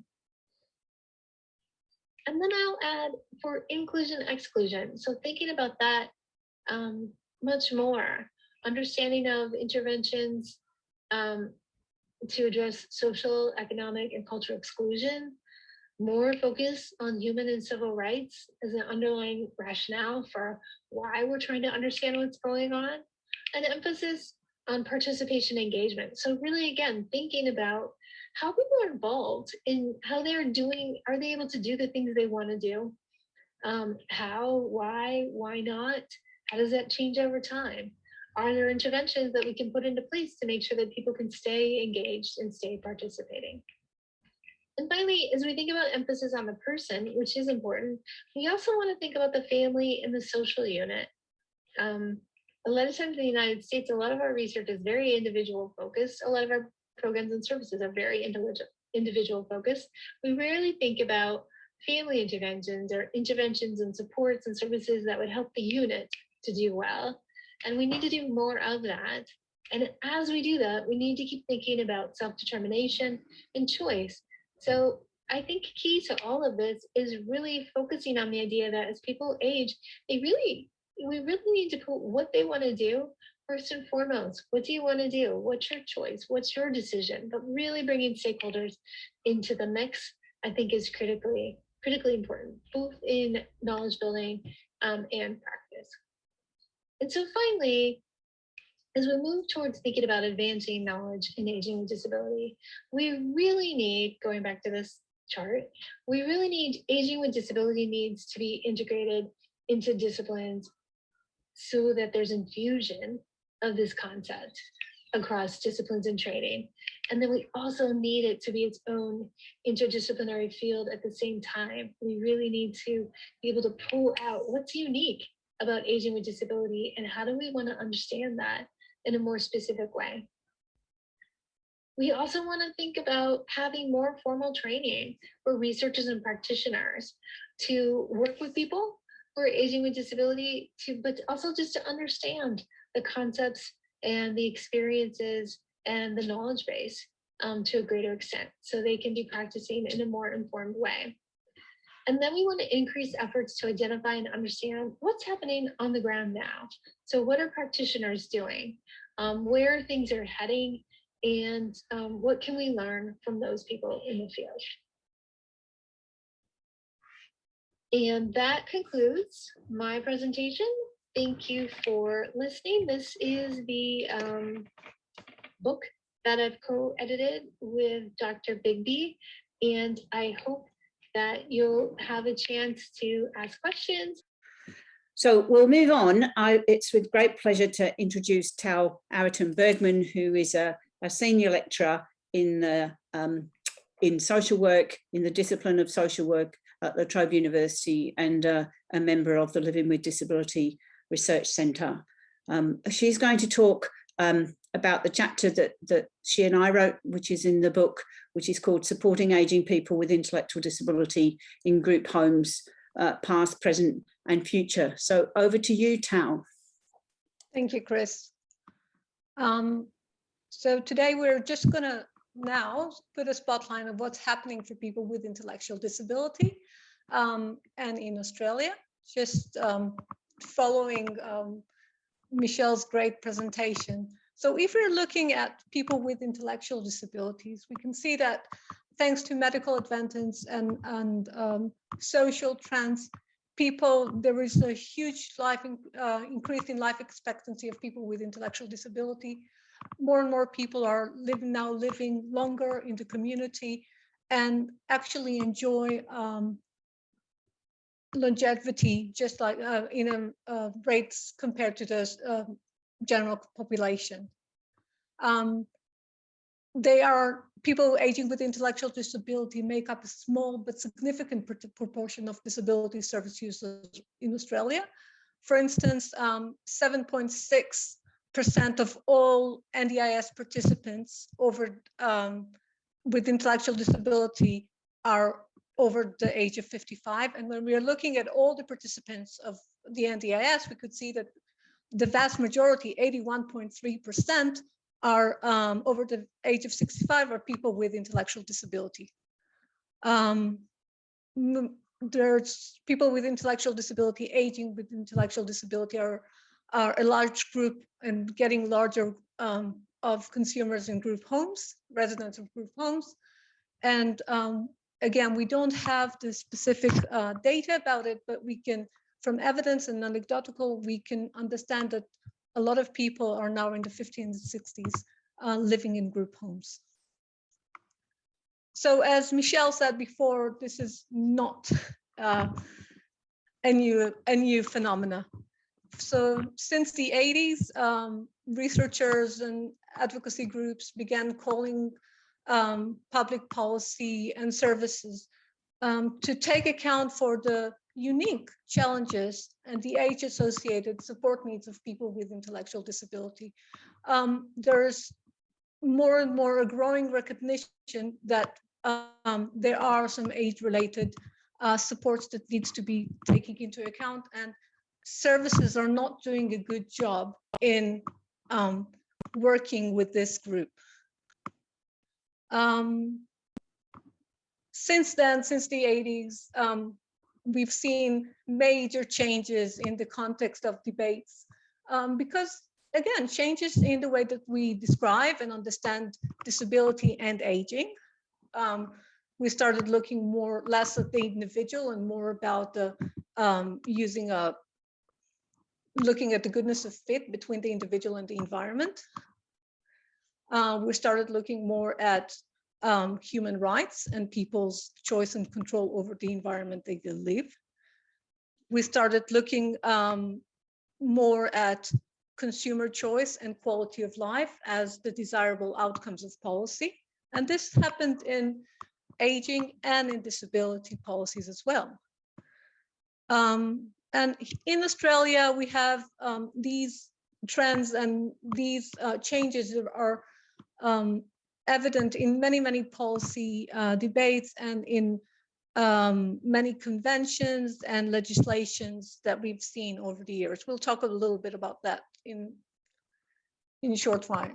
And then I'll add for inclusion exclusion. So thinking about that um, much more, understanding of interventions um, to address social, economic, and cultural exclusion, more focus on human and civil rights as an underlying rationale for why we're trying to understand what's going on, an emphasis on participation engagement. So really, again, thinking about how people are involved in how they're doing, are they able to do the things they want to do? Um, how, why, why not? How does that change over time? Are there interventions that we can put into place to make sure that people can stay engaged and stay participating? And finally, as we think about emphasis on the person, which is important, we also want to think about the family and the social unit. Um, a lot of times in the United States, a lot of our research is very individual focused. A lot of our programs and services are very individual, individual focused. We rarely think about family interventions or interventions and supports and services that would help the unit to do well. And we need to do more of that. And as we do that, we need to keep thinking about self-determination and choice. So I think key to all of this is really focusing on the idea that as people age, they really, we really need to put what they want to do first and foremost. What do you want to do? What's your choice? What's your decision? But really bringing stakeholders into the mix, I think is critically, critically important, both in knowledge building um, and practice. And so finally, as we move towards thinking about advancing knowledge in aging with disability, we really need, going back to this chart, we really need aging with disability needs to be integrated into disciplines so that there's infusion of this concept across disciplines and training. And then we also need it to be its own interdisciplinary field at the same time. We really need to be able to pull out what's unique about aging with disability and how do we want to understand that in a more specific way. We also want to think about having more formal training for researchers and practitioners to work with people are aging with disability to, but also just to understand the concepts and the experiences and the knowledge base um, to a greater extent so they can be practicing in a more informed way. And then we want to increase efforts to identify and understand what's happening on the ground now. So what are practitioners doing? Um, where things are heading? And um, what can we learn from those people in the field? And that concludes my presentation. Thank you for listening. This is the um, book that I've co-edited with Dr. Bigby, and I hope that you'll have a chance to ask questions. So we'll move on. I, it's with great pleasure to introduce Tal Araten-Bergman, who is a, a senior lecturer in the um, in social work, in the discipline of social work at La Trobe University and uh, a member of the Living with Disability Research Centre. Um, she's going to talk um, about the chapter that, that she and I wrote, which is in the book, which is called Supporting Aging People with Intellectual Disability in Group Homes, uh, Past, Present and Future. So over to you, Tal. Thank you, Chris. Um, so today we're just going to now put a spotlight on what's happening for people with intellectual disability um, and in Australia, just um, following um, Michelle's great presentation. So if we're looking at people with intellectual disabilities, we can see that thanks to medical advances and, and um, social trends, people, there is a huge life in, uh, increase in life expectancy of people with intellectual disability. More and more people are living now living longer in the community and actually enjoy um, longevity just like uh, in a, uh, rates compared to the uh, general population. Um, they are people aging with intellectual disability make up a small but significant proportion of disability service users in Australia. For instance, 7.6% um, of all NDIS participants over um, with intellectual disability are over the age of 55. And when we are looking at all the participants of the NDIS, we could see that the vast majority, 81.3%, are um, over the age of 65 are people with intellectual disability. Um, there's people with intellectual disability, aging with intellectual disability are, are a large group and getting larger um, of consumers in group homes, residents of group homes. And um, again, we don't have the specific uh, data about it, but we can, from evidence and anecdotal, we can understand that a lot of people are now in the 50s and 60s uh, living in group homes. So as Michelle said before, this is not uh, a new a new phenomena. So since the 80s, um, researchers and advocacy groups began calling um, public policy and services um, to take account for the unique challenges and the age-associated support needs of people with intellectual disability. Um, there's more and more a growing recognition that um, there are some age-related uh, supports that needs to be taken into account and services are not doing a good job in um, working with this group. Um, since then, since the 80s, um, we've seen major changes in the context of debates um, because again, changes in the way that we describe and understand disability and aging. Um, we started looking more less at the individual and more about the um, using a looking at the goodness of fit between the individual and the environment. Uh, we started looking more at um, human rights and people's choice and control over the environment they live. We started looking um, more at consumer choice and quality of life as the desirable outcomes of policy. And this happened in aging and in disability policies as well. Um, and in Australia, we have um, these trends and these uh, changes are um, evident in many, many policy uh, debates and in um, many conventions and legislations that we've seen over the years. We'll talk a little bit about that in, in a short while.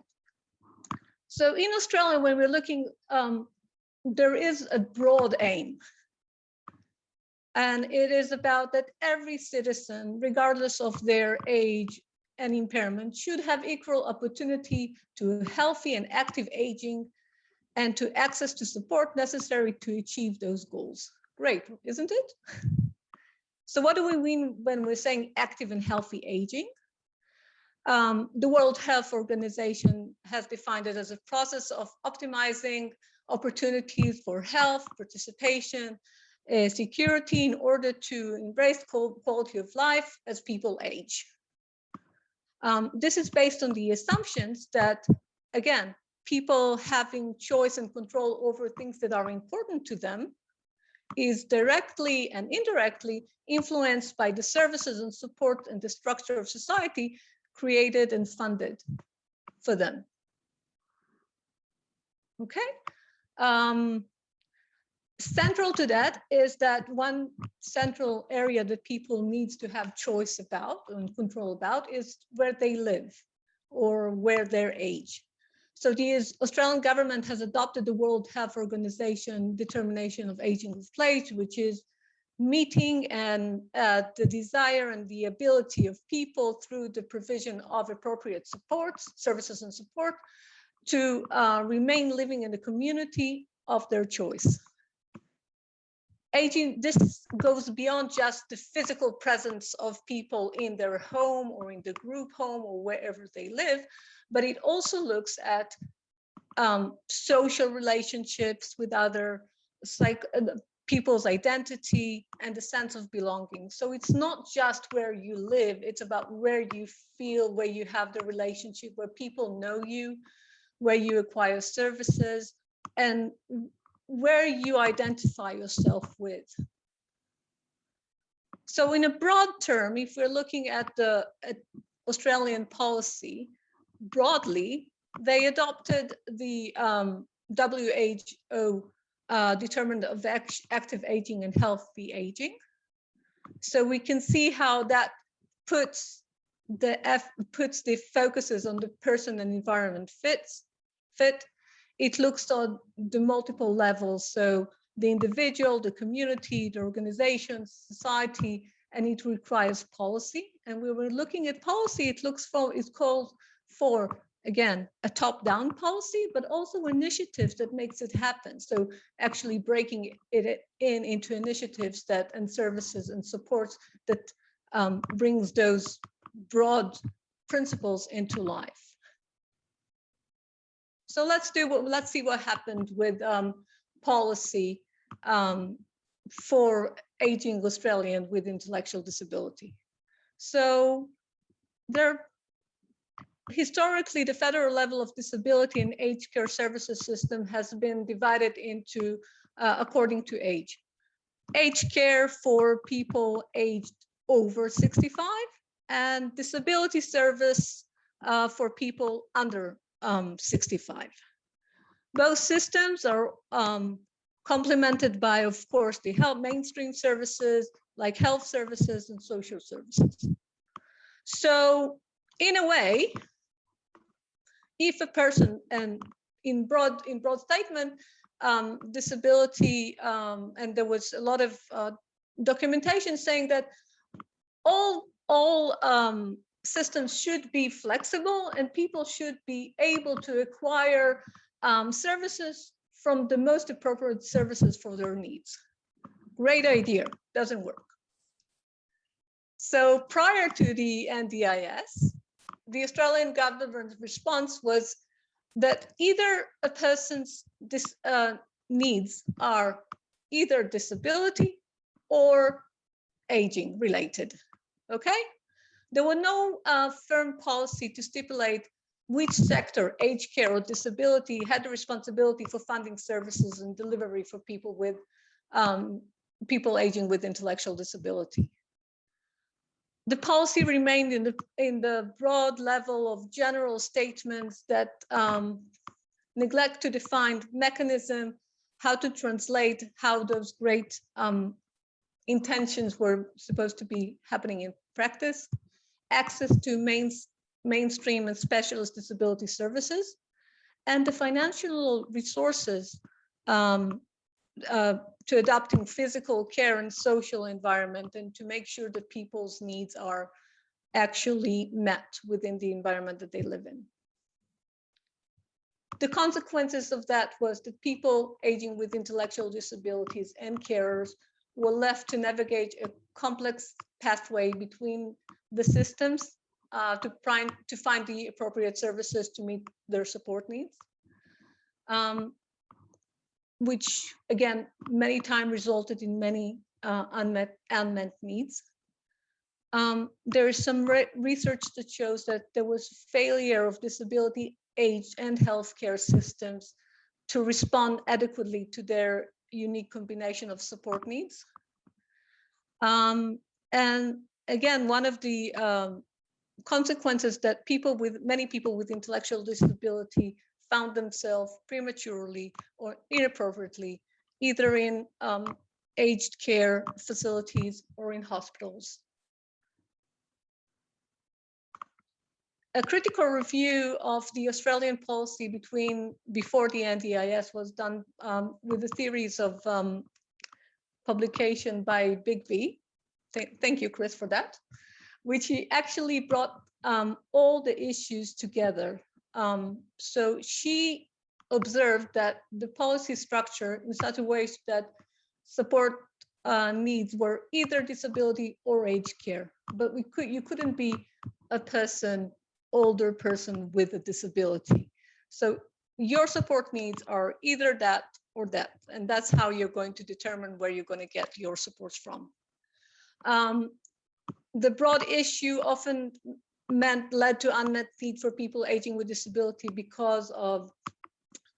So in Australia, when we're looking, um, there is a broad aim. And it is about that every citizen, regardless of their age and impairment should have equal opportunity to healthy and active aging and to access to support necessary to achieve those goals. Great, isn't it? So what do we mean when we're saying active and healthy aging? Um, the World Health Organization has defined it as a process of optimizing opportunities for health, participation, uh, security in order to embrace quality of life as people age. Um, this is based on the assumptions that, again, people having choice and control over things that are important to them is directly and indirectly influenced by the services and support and the structure of society created and funded for them. Okay. Um, central to that is that one central area that people needs to have choice about and control about is where they live or where their age. So the Australian government has adopted the World Health Organization determination of aging of place, which is meeting and uh, the desire and the ability of people through the provision of appropriate supports, services and support to uh, remain living in the community of their choice. Aging, this goes beyond just the physical presence of people in their home or in the group home or wherever they live, but it also looks at um, social relationships with other psych, uh, people's identity and the sense of belonging. So it's not just where you live, it's about where you feel, where you have the relationship, where people know you, where you acquire services, and where you identify yourself with. So in a broad term, if we're looking at the at Australian policy, broadly, they adopted the um, WHO uh, determined of act- active aging and healthy aging. So we can see how that puts the F puts the focuses on the person and environment fits fit. It looks on the multiple levels. So the individual, the community, the organization, society, and it requires policy. And we were looking at policy, it looks for, it's called for, again, a top-down policy, but also initiatives that makes it happen. So actually breaking it in into initiatives that and services and supports that um, brings those broad principles into life. So let's do what let's see what happened with um, policy um, for aging Australian with intellectual disability. So there historically the federal level of disability and aged care services system has been divided into uh, according to age. Aged care for people aged over 65 and disability service uh, for people under um, 65. Both systems are um, complemented by, of course, the health mainstream services like health services and social services. So in a way, if a person and in broad in broad statement, um, disability, um, and there was a lot of uh, documentation saying that all all um, systems should be flexible and people should be able to acquire um, services from the most appropriate services for their needs. Great idea, doesn't work. So prior to the NDIS, the Australian government's response was that either a person's uh, needs are either disability or aging related, okay? There were no uh, firm policy to stipulate which sector, aged care or disability, had the responsibility for funding services and delivery for people with um, people aging with intellectual disability. The policy remained in the in the broad level of general statements that um, neglect to define mechanism, how to translate how those great um, intentions were supposed to be happening in practice, access to main, mainstream and specialist disability services, and the financial resources um, uh, to adapting physical care and social environment and to make sure that people's needs are actually met within the environment that they live in. The consequences of that was that people aging with intellectual disabilities and carers were left to navigate a complex pathway between the systems uh, to, find, to find the appropriate services to meet their support needs. Um, which again, many times resulted in many uh, unmet, unmet needs. Um, there is some re research that shows that there was failure of disability, age, and healthcare systems to respond adequately to their unique combination of support needs. Um, and again, one of the um, consequences that people with many people with intellectual disability found themselves prematurely or inappropriately either in um, aged care facilities or in hospitals. A critical review of the Australian policy between before the NDIS was done um, with a series of um, publication by Bigby. Th thank you, Chris, for that, which he actually brought um, all the issues together. Um, so she observed that the policy structure in such a way that support uh, needs were either disability or age care, but we could you couldn't be a person, older person with a disability. So your support needs are either that or that, and that's how you're going to determine where you're going to get your supports from. Um, the broad issue often meant led to unmet need for people aging with disability because of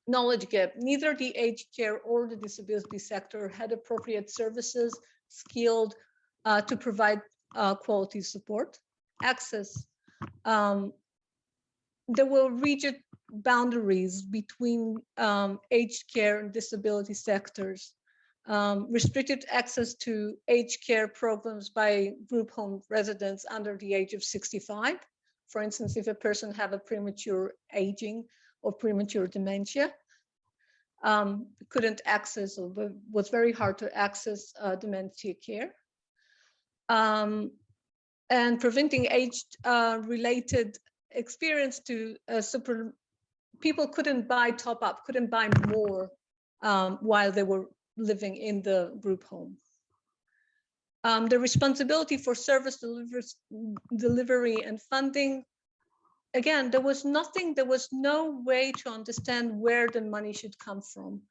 knowledge gap. Neither the aged care or the disability sector had appropriate services skilled uh, to provide uh, quality support. Access. Um, there were rigid boundaries between um, aged care and disability sectors. Um, restricted access to aged care programs by group home residents under the age of 65. For instance, if a person have a premature aging or premature dementia, um, couldn't access or was very hard to access uh, dementia care. Um, and preventing age-related uh, experience to uh, super, people couldn't buy top up, couldn't buy more um, while they were living in the group home. Um, the responsibility for service delivery and funding again, there was nothing, there was no way to understand where the money should come from.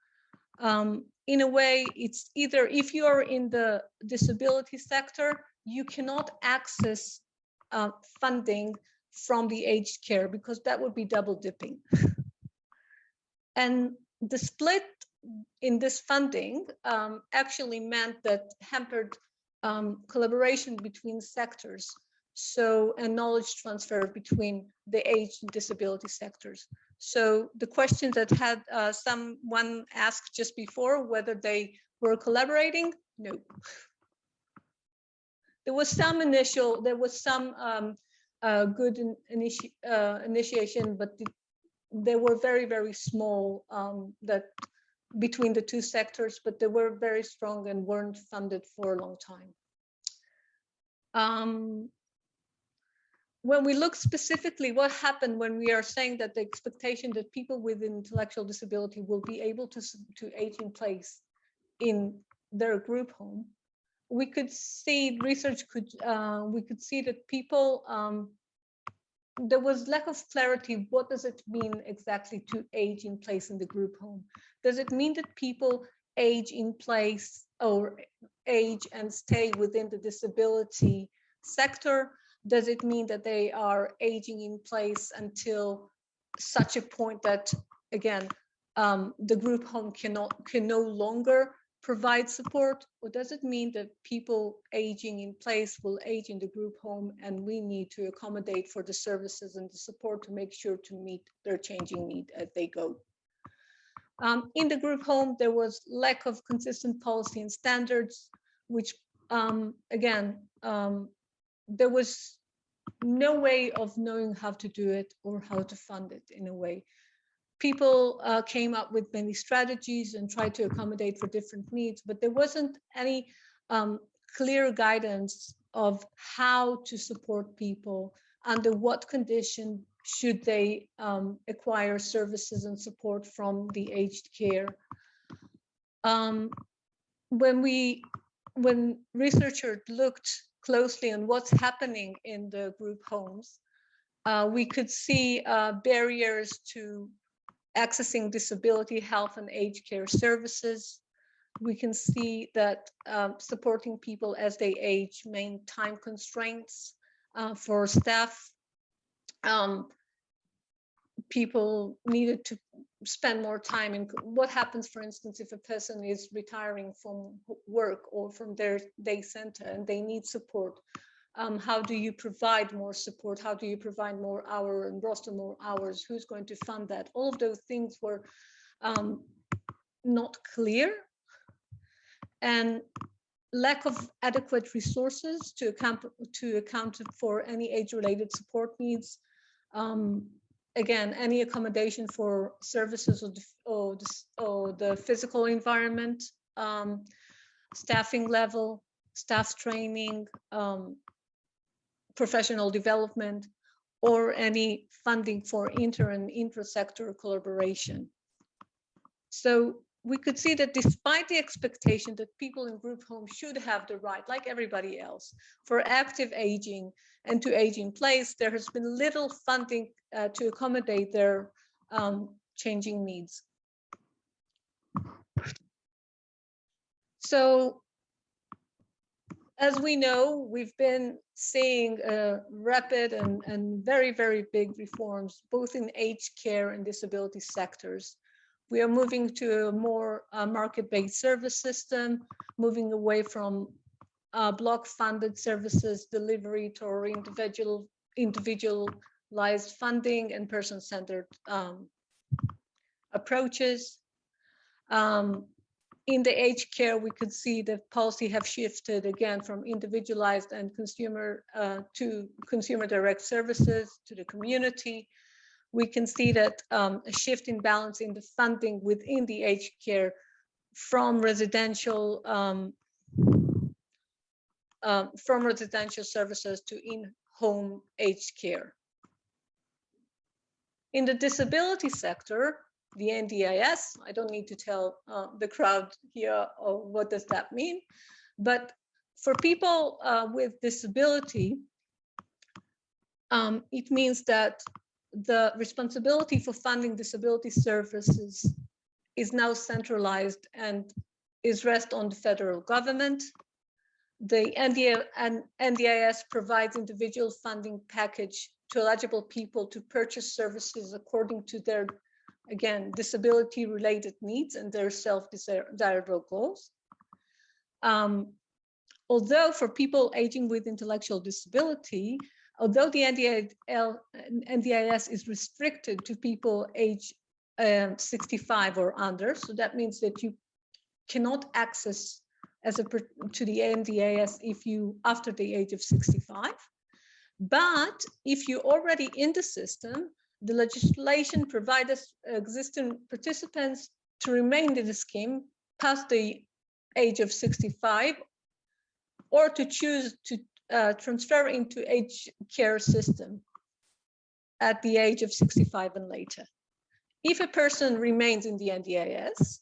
Um, in a way, it's either if you are in the disability sector, you cannot access uh, funding from the aged care because that would be double dipping. and the split in this funding um, actually meant that hampered um, collaboration between sectors so and knowledge transfer between the age and disability sectors. So the question that had uh, someone asked just before whether they were collaborating, no. There was some initial, there was some um, uh, good in, initi uh, initiation, but the, they were very, very small um, that between the two sectors, but they were very strong and weren't funded for a long time. Um, when we look specifically what happened when we are saying that the expectation that people with intellectual disability will be able to, to age in place in their group home, we could see research could uh, we could see that people um, there was lack of clarity. What does it mean exactly to age in place in the group home? Does it mean that people age in place or age and stay within the disability sector? does it mean that they are aging in place until such a point that again um, the group home cannot can no longer provide support or does it mean that people aging in place will age in the group home and we need to accommodate for the services and the support to make sure to meet their changing need as they go um, in the group home there was lack of consistent policy and standards which um, again um, there was no way of knowing how to do it or how to fund it in a way. People uh, came up with many strategies and tried to accommodate for different needs, but there wasn't any um, clear guidance of how to support people, under what condition should they um, acquire services and support from the aged care. Um, when we, when researchers looked closely on what's happening in the group homes, uh, we could see uh, barriers to accessing disability health and aged care services. We can see that um, supporting people as they age main time constraints uh, for staff. Um, people needed to spend more time in what happens, for instance, if a person is retiring from work or from their day center and they need support Um, how do you provide more support? How do you provide more hour and roster more hours? Who's going to fund that? All of those things were um, not clear. And lack of adequate resources to account to account for any age-related support needs. Um, again, any accommodation for services or the, or the, or the physical environment, um, staffing level, staff training, um, professional development, or any funding for inter and intra-sector collaboration. So we could see that despite the expectation that people in group homes should have the right, like everybody else, for active aging and to age in place, there has been little funding uh, to accommodate their um, changing needs. So as we know, we've been seeing uh, rapid and, and very, very big reforms, both in aged care and disability sectors. We are moving to a more uh, market-based service system, moving away from uh, block-funded services delivery to individual, individualized funding and person-centered um, approaches. Um, in the aged care, we could see the policy have shifted again from individualized and consumer uh, to consumer direct services to the community. We can see that um, a shift in balance in the funding within the aged care from residential um, um, from residential services to in-home aged care. In the disability sector, the NDIS. I don't need to tell uh, the crowd here oh, what does that mean. But for people uh, with disability, um, it means that the responsibility for funding disability services is now centralized and is rest on the federal government. The and NDIS provides individual funding package to eligible people to purchase services according to their again, disability related needs and their self-desirable goals. Um, although for people aging with intellectual disability, although the NDIL, NDIS is restricted to people age um, 65 or under, so that means that you cannot access as a to the NDIS if you after the age of 65. But if you're already in the system, the legislation provides existing participants to remain in the scheme past the age of 65 or to choose to uh, transfer into age care system at the age of 65 and later. If a person remains in the NDIS,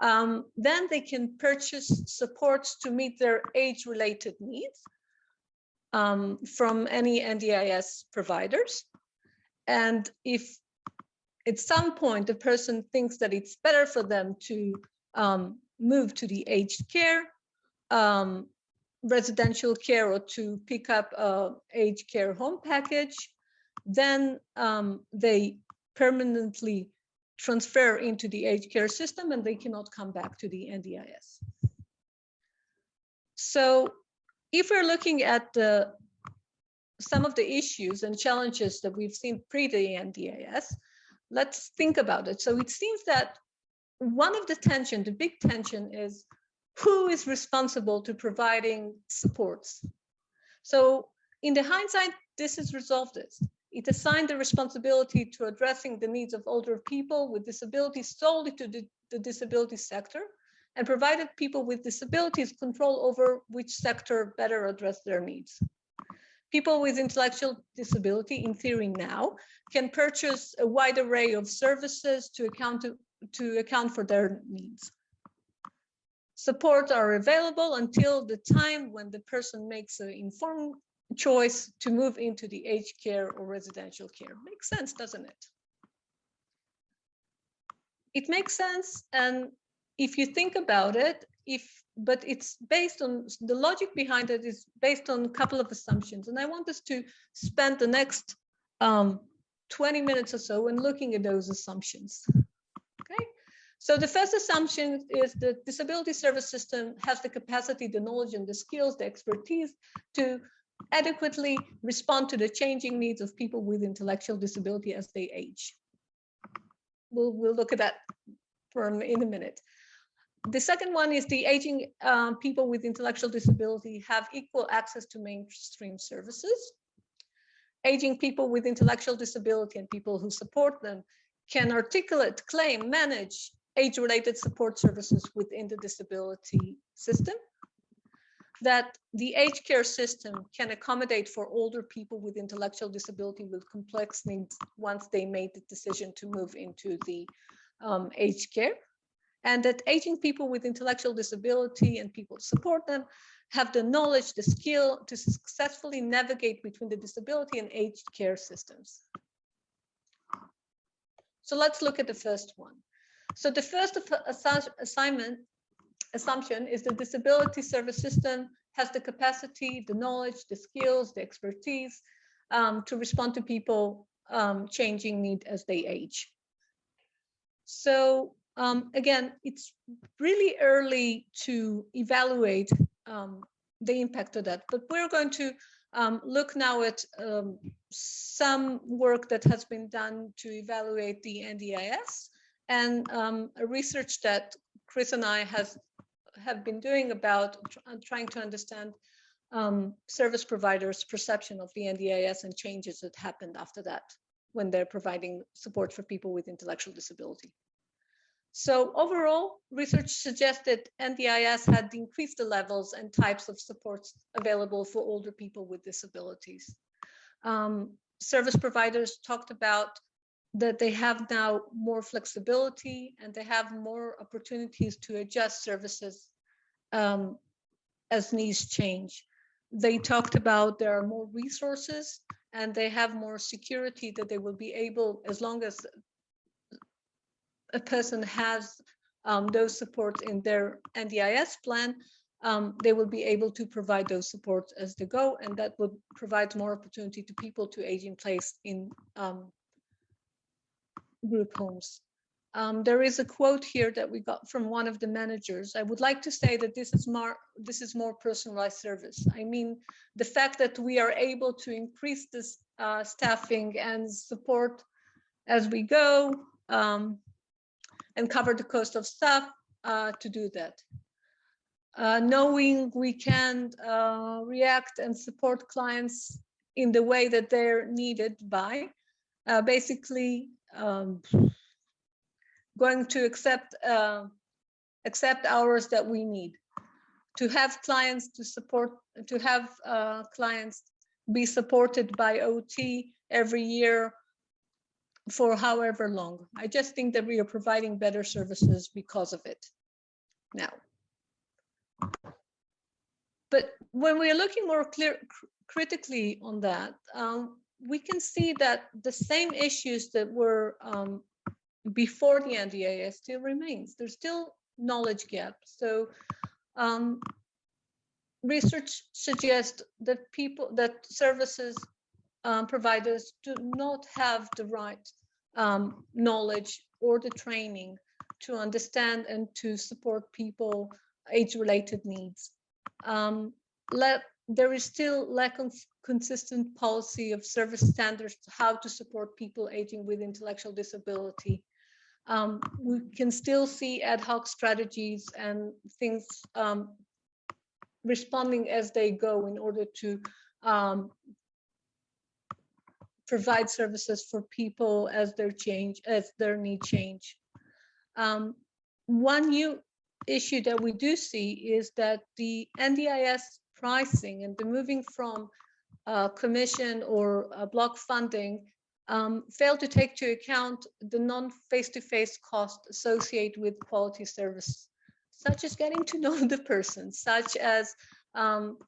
um, then they can purchase supports to meet their age-related needs um, from any NDIS providers. And if at some point the person thinks that it's better for them to um, move to the aged care, um, residential care, or to pick up a aged care home package, then um, they permanently transfer into the aged care system and they cannot come back to the NDIS. So if we're looking at the some of the issues and challenges that we've seen pre the NDIS, let's think about it. So it seems that one of the tension, the big tension is who is responsible to providing supports. So in the hindsight, this has resolved this. It assigned the responsibility to addressing the needs of older people with disabilities solely to the, the disability sector and provided people with disabilities control over which sector better address their needs people with intellectual disability, in theory now, can purchase a wide array of services to account, to, to account for their needs. Supports are available until the time when the person makes an informed choice to move into the aged care or residential care. Makes sense, doesn't it? It makes sense. And if you think about it, if but it's based on the logic behind it is based on a couple of assumptions. And I want us to spend the next um, 20 minutes or so in looking at those assumptions. Okay, So the first assumption is the disability service system has the capacity, the knowledge and the skills, the expertise to adequately respond to the changing needs of people with intellectual disability as they age. We'll, we'll look at that for in a minute. The second one is the aging um, people with intellectual disability have equal access to mainstream services. Aging people with intellectual disability and people who support them can articulate, claim, manage age-related support services within the disability system. That the aged care system can accommodate for older people with intellectual disability with complex needs once they made the decision to move into the um, aged care. And that aging people with intellectual disability and people to support them have the knowledge, the skill to successfully navigate between the disability and aged care systems. So let's look at the first one. So the first assignment assumption is the disability service system has the capacity, the knowledge, the skills, the expertise um, to respond to people um, changing need as they age. So um, again, it's really early to evaluate um, the impact of that, but we're going to um, look now at um, some work that has been done to evaluate the NDIS and um, research that Chris and I has have been doing about tr- uh, trying to understand um, service providers' perception of the NDIS and changes that happened after that when they're providing support for people with intellectual disability. So overall, research suggested NDIS had increased the levels and types of supports available for older people with disabilities. Um, service providers talked about that they have now more flexibility and they have more opportunities to adjust services um, as needs change. They talked about there are more resources and they have more security that they will be able, as long as a person has um, those supports in their NDIS plan, um, they will be able to provide those supports as they go, and that would provide more opportunity to people to age in place in um, group homes. Um, there is a quote here that we got from one of the managers. I would like to say that this is more this is more personalized service. I mean, the fact that we are able to increase this uh, staffing and support as we go um, and cover the cost of staff uh, to do that. Uh, knowing we can uh, react and support clients in the way that they're needed by, uh, basically um, going to accept uh, accept hours that we need to have clients to support to have uh, clients be supported by OT every year for however long. I just think that we are providing better services because of it now. But when we are looking more clear cr- critically on that, um, we can see that the same issues that were um, before the NDIS still remains. There's still knowledge gap. So um, research suggests that people, that services um, providers do not have the right um, knowledge or the training to understand and to support people age-related needs. Um, let, there is still lack of consistent policy of service standards how to support people aging with intellectual disability. Um, we can still see ad hoc strategies and things um, responding as they go in order to um, provide services for people as their change, as their need change. Um, one new issue that we do see is that the NDIS pricing and the moving from uh, commission or uh, block funding um, fail to take to account the non-face-to-face cost associated with quality service, such as getting to know the person, such as um,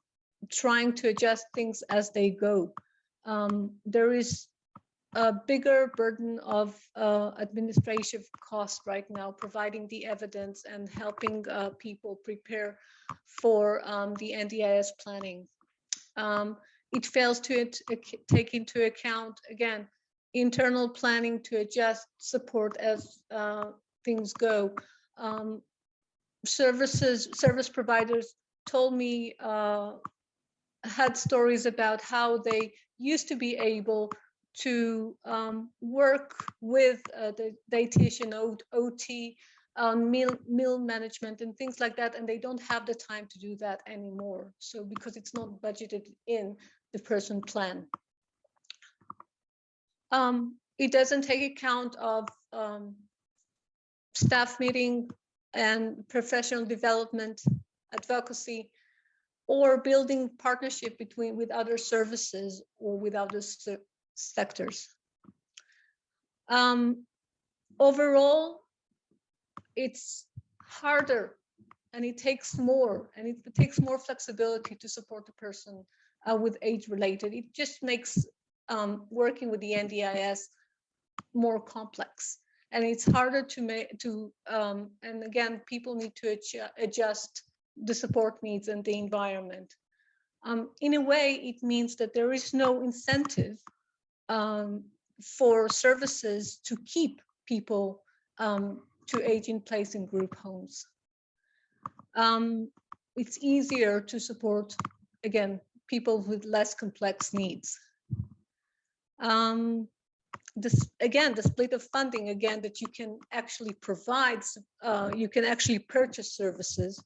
trying to adjust things as they go. Um, there is a bigger burden of uh, administrative cost right now, providing the evidence and helping uh, people prepare for um, the NDIS planning. Um, it fails to it, ac- take into account, again, internal planning to adjust support as uh, things go. Um, services, service providers told me, uh, had stories about how they used to be able to um, work with uh, the dietitian, OT, um, meal, meal management and things like that, and they don't have the time to do that anymore. So because it's not budgeted in the person plan. Um, it doesn't take account of um, staff meeting and professional development, advocacy, or building partnership between with other services or with other se- sectors. Um, overall, it's harder and it takes more and it takes more flexibility to support the person uh, with age related. It just makes um, working with the NDIS more complex and it's harder to make to um, and again people need to adjust the support needs and the environment. Um, in a way, it means that there is no incentive um, for services to keep people um, to age in place in group homes. Um, it's easier to support, again, people with less complex needs. Um, this, again, the split of funding, again, that you can actually provide, uh, you can actually purchase services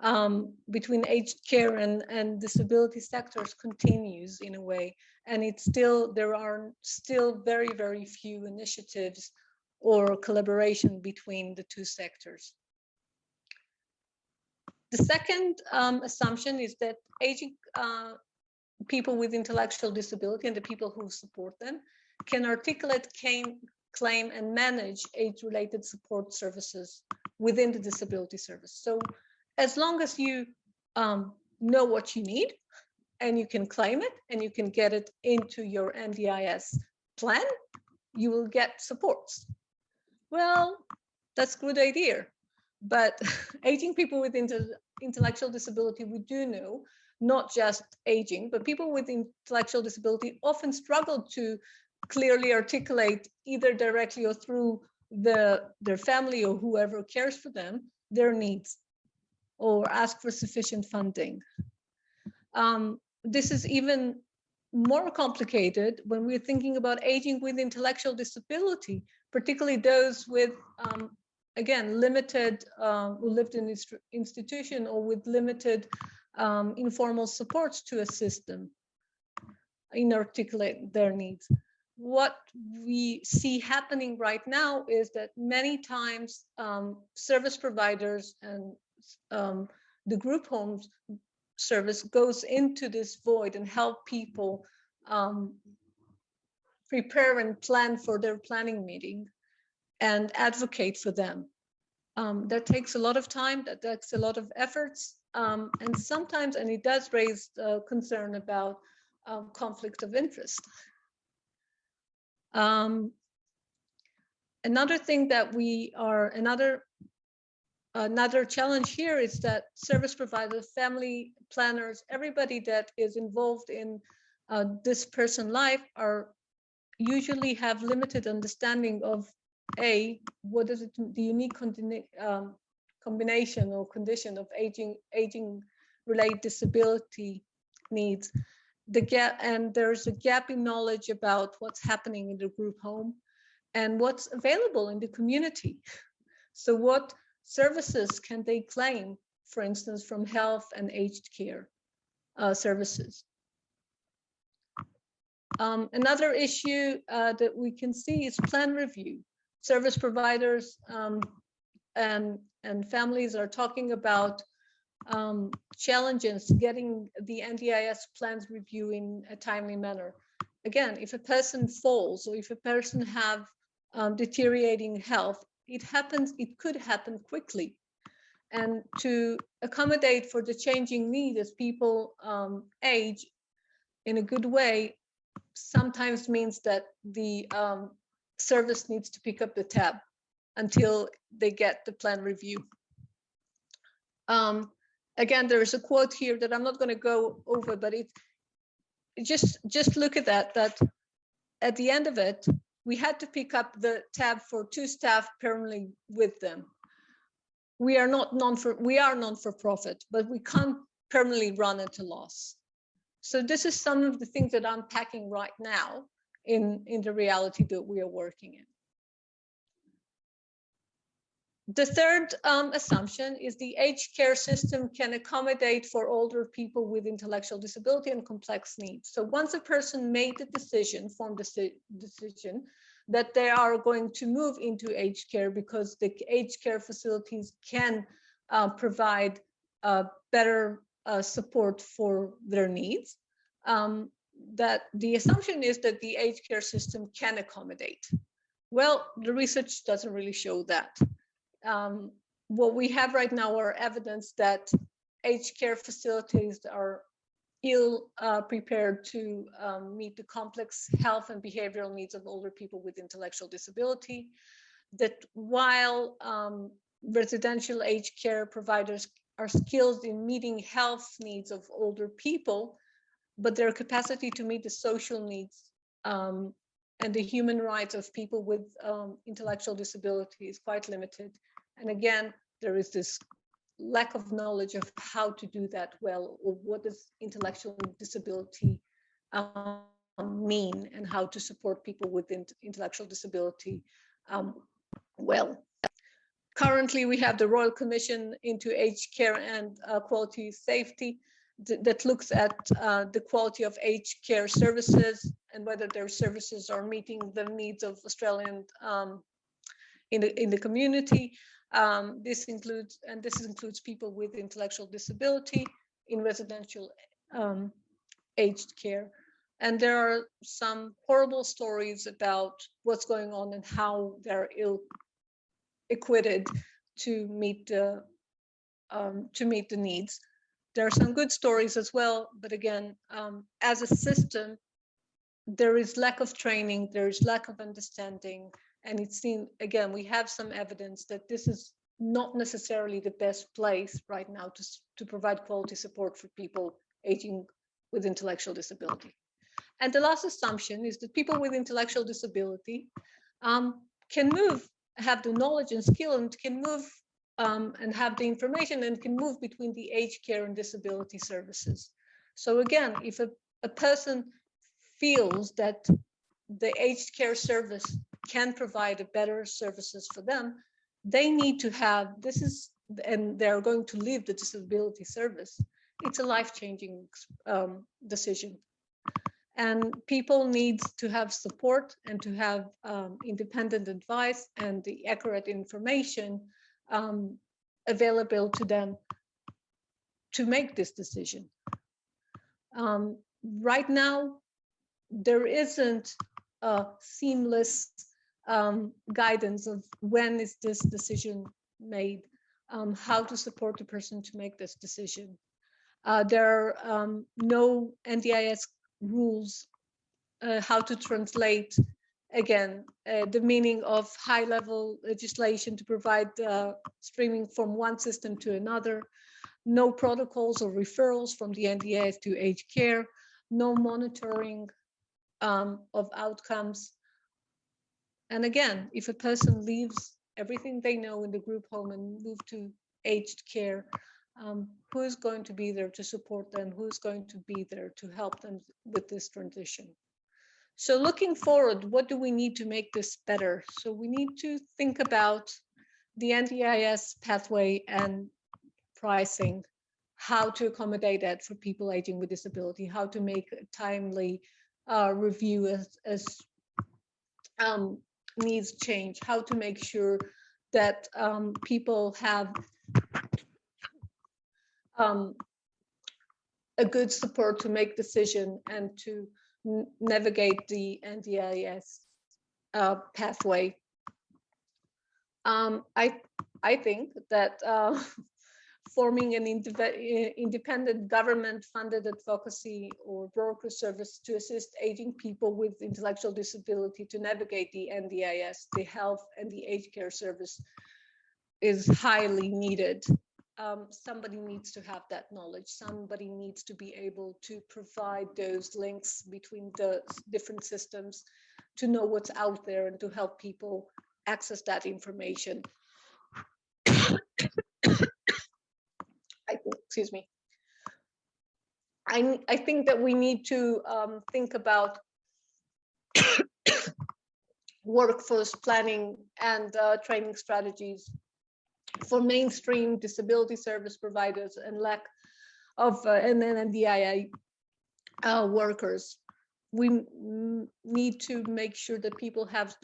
um, between aged care and, and disability sectors continues in a way. And it's still, there are still very, very few initiatives or collaboration between the two sectors. The second um, assumption is that aging uh, people with intellectual disability and the people who support them can articulate, claim, claim and manage age-related support services within the disability service. So as long as you um, know what you need and you can claim it and you can get it into your NDIS plan, you will get supports. Well, that's a good idea. But aging people with intellectual disability, we do know, not just aging, but people with intellectual disability often struggle to clearly articulate either directly or through the their family or whoever cares for them, their needs or ask for sufficient funding. Um, this is even more complicated when we're thinking about aging with intellectual disability, particularly those with, um, again, limited, uh, who lived in this institution or with limited um, informal supports to assist them in articulate their needs. What we see happening right now is that many times um, service providers and um, the group homes service goes into this void and help people um, prepare and plan for their planning meeting and advocate for them. Um, that takes a lot of time, that takes a lot of efforts, um, and sometimes, and it does raise uh, concern about um, conflict of interest. Um, another thing that we are, another another challenge here is that service providers, family planners, everybody that is involved in uh, this person life are usually have limited understanding of a what is it the unique um, combination or condition of aging aging related disability needs. The gap and there's a gap in knowledge about what's happening in the group home and what's available in the community. So what services can they claim, for instance, from health and aged care uh, services? Um, another issue uh, that we can see is plan review. Service providers um, and, and families are talking about um, challenges getting the NDIS plans review in a timely manner. Again, if a person falls or if a person have um, deteriorating health, it happens, it could happen quickly. And to accommodate for the changing need as people um, age in a good way, sometimes means that the um, service needs to pick up the tab until they get the plan review. Um, again, there is a quote here that I'm not going to go over, but it, it just just look at that. That at the end of it, we had to pick up the tab for two staff permanently with them. We are not non for we are non for profit, but we can't permanently run at a loss. So this is some of the things that I'm packing right now in in the reality that we are working in. The third um, assumption is the aged care system can accommodate for older people with intellectual disability and complex needs. So once a person made the decision, formed the decision that they are going to move into aged care because the aged care facilities can uh, provide uh, better uh, support for their needs, um, that the assumption is that the aged care system can accommodate. Well, the research doesn't really show that um, what we have right now are evidence that aged care facilities are ill uh, prepared to um, meet the complex health and behavioral needs of older people with intellectual disability. That while um, residential aged care providers are skilled in meeting health needs of older people, but their capacity to meet the social needs um, and the human rights of people with um, intellectual disability is quite limited. And again, there is this lack of knowledge of how to do that well, or what does intellectual disability um, mean, and how to support people with intellectual disability um, well. Currently, we have the Royal Commission into Aged Care and uh, Quality Safety th that looks at uh, the quality of aged care services and whether their services are meeting the needs of Australian um, in the in the community. Um, this includes, and this includes people with intellectual disability in residential um, aged care. And there are some horrible stories about what's going on and how they're ill equipped to meet the um, to meet the needs. There are some good stories as well, but again, um, as a system, there is lack of training, there is lack of understanding, and it's seen again we have some evidence that this is not necessarily the best place right now to, to provide quality support for people aging with intellectual disability. And the last assumption is that people with intellectual disability um, can move, have the knowledge and skill and can move um, and have the information and can move between the aged care and disability services. So again, if a, a person feels that the aged care service can provide a better services for them, they need to have, this is, and they're going to leave the disability service. It's a life-changing um, decision. And people need to have support and to have um, independent advice and the accurate information um, available to them to make this decision. Um, right now, there isn't a seamless um, guidance of when is this decision made, um, how to support the person to make this decision. Uh, there are um, no NDIS rules uh, how to translate again uh, the meaning of high level legislation to provide uh, streaming from one system to another. No protocols or referrals from the NDIS to aged care. No monitoring um, of outcomes and again, if a person leaves everything they know in the group home and move to aged care, um, who is going to be there to support them? Who's going to be there to help them with this transition? So looking forward, what do we need to make this better? So we need to think about the NDIS pathway and pricing, how to accommodate that for people aging with disability, how to make a timely uh, review as, as um, needs change, how to make sure that um, people have um, a good support to make decision and to navigate the NDIS uh, pathway. Um, I I think that uh, forming an independent government-funded advocacy or broker service to assist aging people with intellectual disability to navigate the NDIS, the health and the aged care service is highly needed. Um, somebody needs to have that knowledge. Somebody needs to be able to provide those links between the different systems to know what's out there and to help people access that information. I, excuse me. I, I think that we need to um, think about workforce planning and uh, training strategies for mainstream disability service providers and lack of uh, and NDIA uh, workers. We need to make sure that people have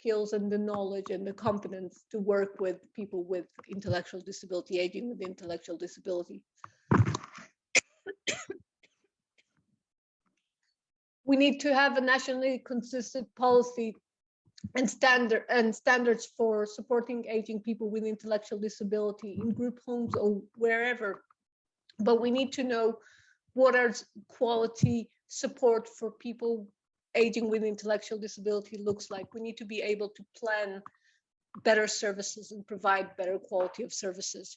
skills and the knowledge and the competence to work with people with intellectual disability, aging with intellectual disability. we need to have a nationally consistent policy and standard and standards for supporting aging people with intellectual disability in group homes or wherever. But we need to know what are quality support for people aging with intellectual disability looks like. We need to be able to plan better services and provide better quality of services.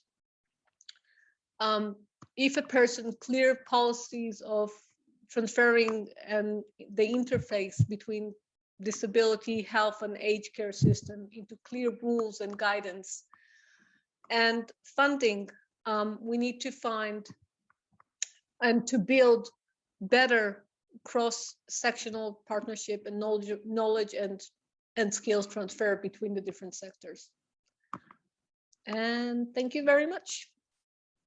Um, if a person clear policies of transferring and the interface between disability, health and age care system into clear rules and guidance and funding, um, we need to find and to build better cross-sectional partnership and knowledge, knowledge and, and skills transfer between the different sectors. And thank you very much.